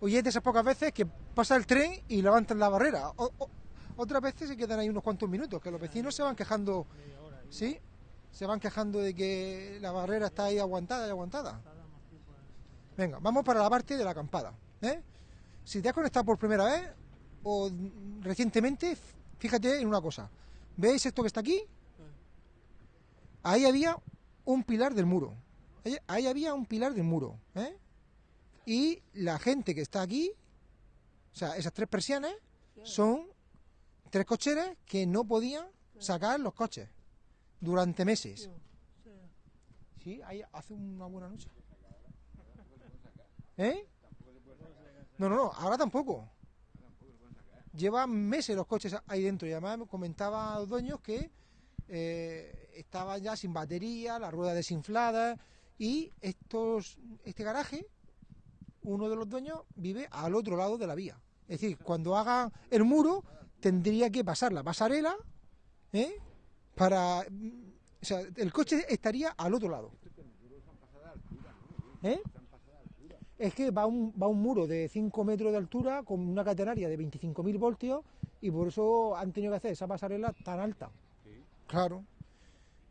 Oye, de esas pocas veces que pasa el tren y levantan la barrera. O- o- otras veces se quedan ahí unos cuantos minutos, que los vecinos se van quejando. ¿Sí? Se van quejando de que la barrera está ahí aguantada y aguantada. Venga, vamos para la parte de la acampada. ¿eh? Si te has conectado por primera vez o recientemente, fíjate en una cosa. ¿Veis esto que está aquí? Ahí había un pilar del muro. Ahí, ahí había un pilar del muro. ¿eh? Y la gente que está aquí, o sea, esas tres persianas, son tres cocheras que no podían sacar los coches durante meses. Sí, ahí hace una buena noche. ¿Eh? No, no, no, ahora tampoco. Llevan meses los coches ahí dentro y además me comentaba a los dueños que eh, estaban ya sin batería, las ruedas desinfladas y estos, este garaje, uno de los dueños vive al otro lado de la vía. Es decir, cuando hagan el muro tendría que pasar la pasarela, ¿eh? Para, mm, o sea, el coche estaría al otro lado. ¿Eh? Es que va un, va un muro de 5 metros de altura con una catenaria de 25.000 voltios y por eso han tenido que hacer esa pasarela tan alta. Claro.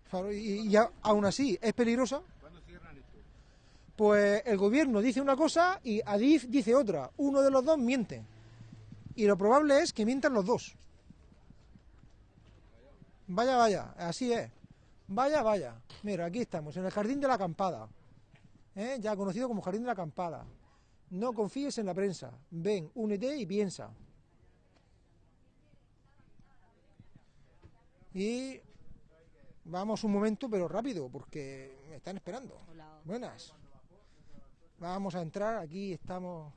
Claro, y, y aún así es peligrosa. Pues el gobierno dice una cosa y Adif dice otra. Uno de los dos miente. Y lo probable es que mientan los dos. Vaya, vaya, así es. Vaya, vaya. Mira, aquí estamos, en el jardín de la acampada. ¿eh? Ya conocido como jardín de la acampada. No confíes en la prensa. Ven, únete y piensa. Y vamos un momento, pero rápido, porque me están esperando. Buenas. Vamos a entrar, aquí estamos.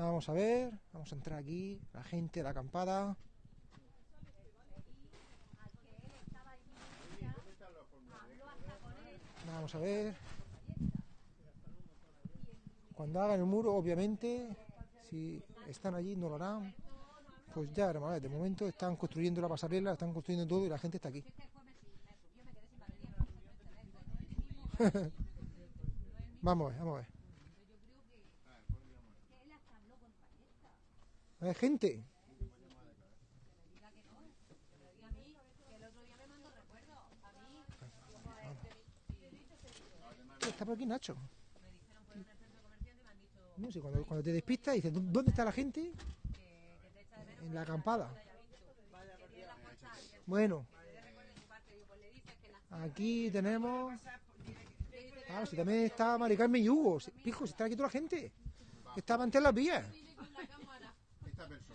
Vamos a ver, vamos a entrar aquí, la gente, la acampada. Vamos a ver. Cuando hagan el muro, obviamente, si están allí, no lo harán. Pues ya, ver, de momento están construyendo la pasarela, están construyendo todo y la gente está aquí. vamos a ver, vamos a ver. Hay gente. Está por aquí Nacho. No sé, cuando, cuando te despistas dices, "¿Dó- ¿dónde está la gente? En la acampada. Bueno, aquí tenemos. Claro, si también está Mari Carmen y Hugo. Pijo, si está aquí toda la gente. Estaban en las vías.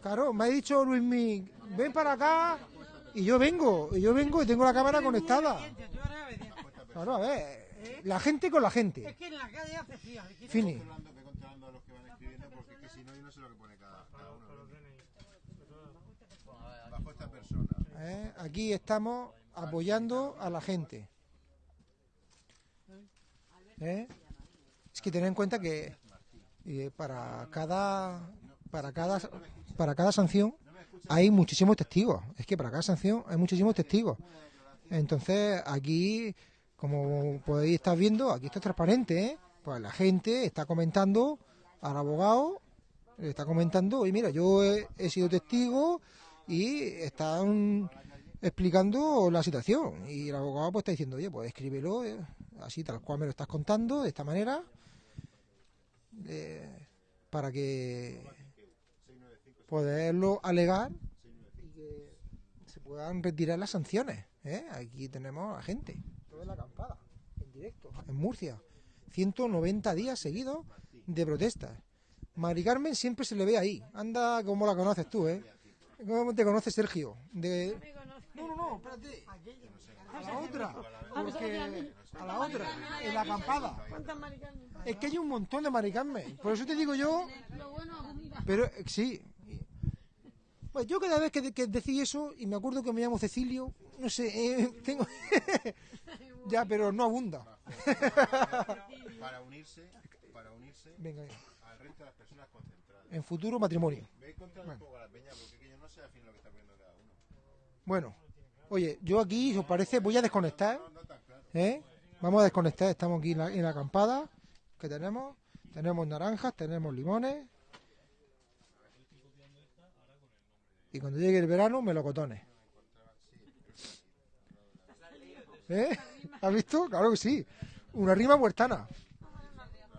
Claro, me ha dicho Luismi, ven para acá. Y yo vengo, y yo vengo y tengo la cámara conectada. Claro, a ver, la gente con la gente. Es que en la calle hace frío. Fini. ¿eh? Aquí estamos apoyando a la gente. ¿eh? Es que tener en cuenta que eh, para cada para cada para cada sanción hay muchísimos testigos. Es que para cada sanción hay muchísimos testigos. Entonces aquí, como podéis estar viendo, aquí está transparente. ¿eh? Pues la gente está comentando al abogado, le está comentando, oye mira, yo he, he sido testigo y están explicando la situación. Y el abogado pues está diciendo, oye, pues escríbelo eh, así tal cual me lo estás contando, de esta manera, eh, para que poderlo alegar y que se puedan retirar las sanciones. ¿eh? Aquí tenemos a gente, toda la acampada, en directo, en Murcia. 190 días seguidos de protestas. Mari Carmen siempre se le ve ahí. Anda como la conoces tú, ¿eh? ¿Cómo te conoces, Sergio? De... No, no, no, espérate. A la otra. Porque a la otra, en la acampada. Es que hay un montón de Mari Carmen. Por eso te digo yo. Pero eh, sí. Pues yo cada vez que, que decís eso, y me acuerdo que me llamo Cecilio, no sé, eh, tengo. ya, pero no abunda. Para unirse, para unirse Venga, al resto de las personas concentradas. En futuro matrimonio. Ve Bueno. un poco a la peña porque yo no sé al lo que está poniendo cada uno. Bueno, oye, yo aquí, si os parece, voy a desconectar. ¿eh? Vamos a desconectar, estamos aquí en la, en la acampada que tenemos. Tenemos naranjas, tenemos limones. Y cuando llegue el verano, melocotones. ¿Eh? ¿Has visto? Claro que sí. Una rima huertana.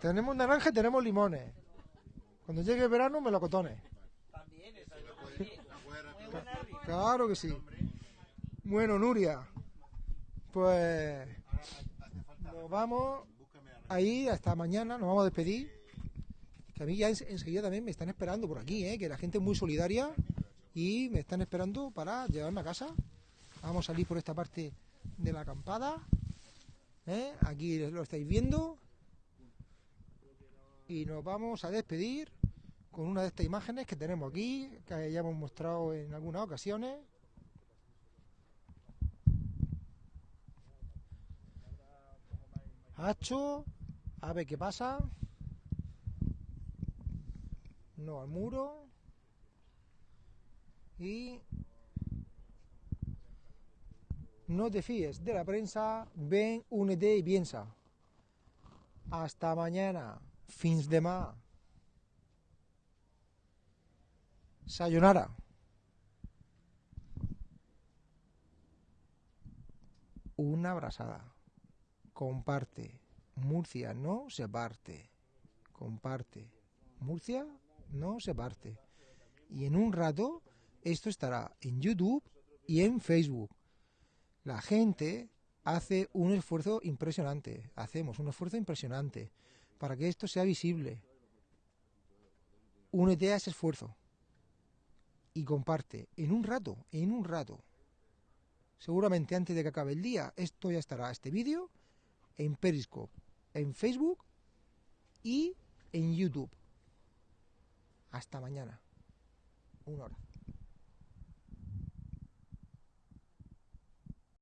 Tenemos naranjas y tenemos limones. Cuando llegue el verano, melocotones. Claro que sí. Bueno, Nuria, pues nos vamos ahí hasta mañana, nos vamos a despedir. Que a mí ya en- enseguida también me están esperando por aquí, ¿eh? que la gente es muy solidaria y me están esperando para llevarme a casa. Vamos a salir por esta parte de la acampada. ¿eh? Aquí lo estáis viendo. Y nos vamos a despedir con una de estas imágenes que tenemos aquí, que ya hemos mostrado en algunas ocasiones. Hacho, a ver qué pasa. No al muro. Y no te fíes de la prensa, ven, únete y piensa. Hasta mañana, fins de más. Sayonara. Una abrazada. Comparte. Murcia no se parte. Comparte. Murcia no se parte. Y en un rato esto estará en YouTube y en Facebook. La gente hace un esfuerzo impresionante. Hacemos un esfuerzo impresionante para que esto sea visible. Únete a ese esfuerzo y comparte en un rato, en un rato. Seguramente antes de que acabe el día, esto ya estará, este vídeo, en Periscope, en Facebook y en YouTube. Hasta mañana. Una hora.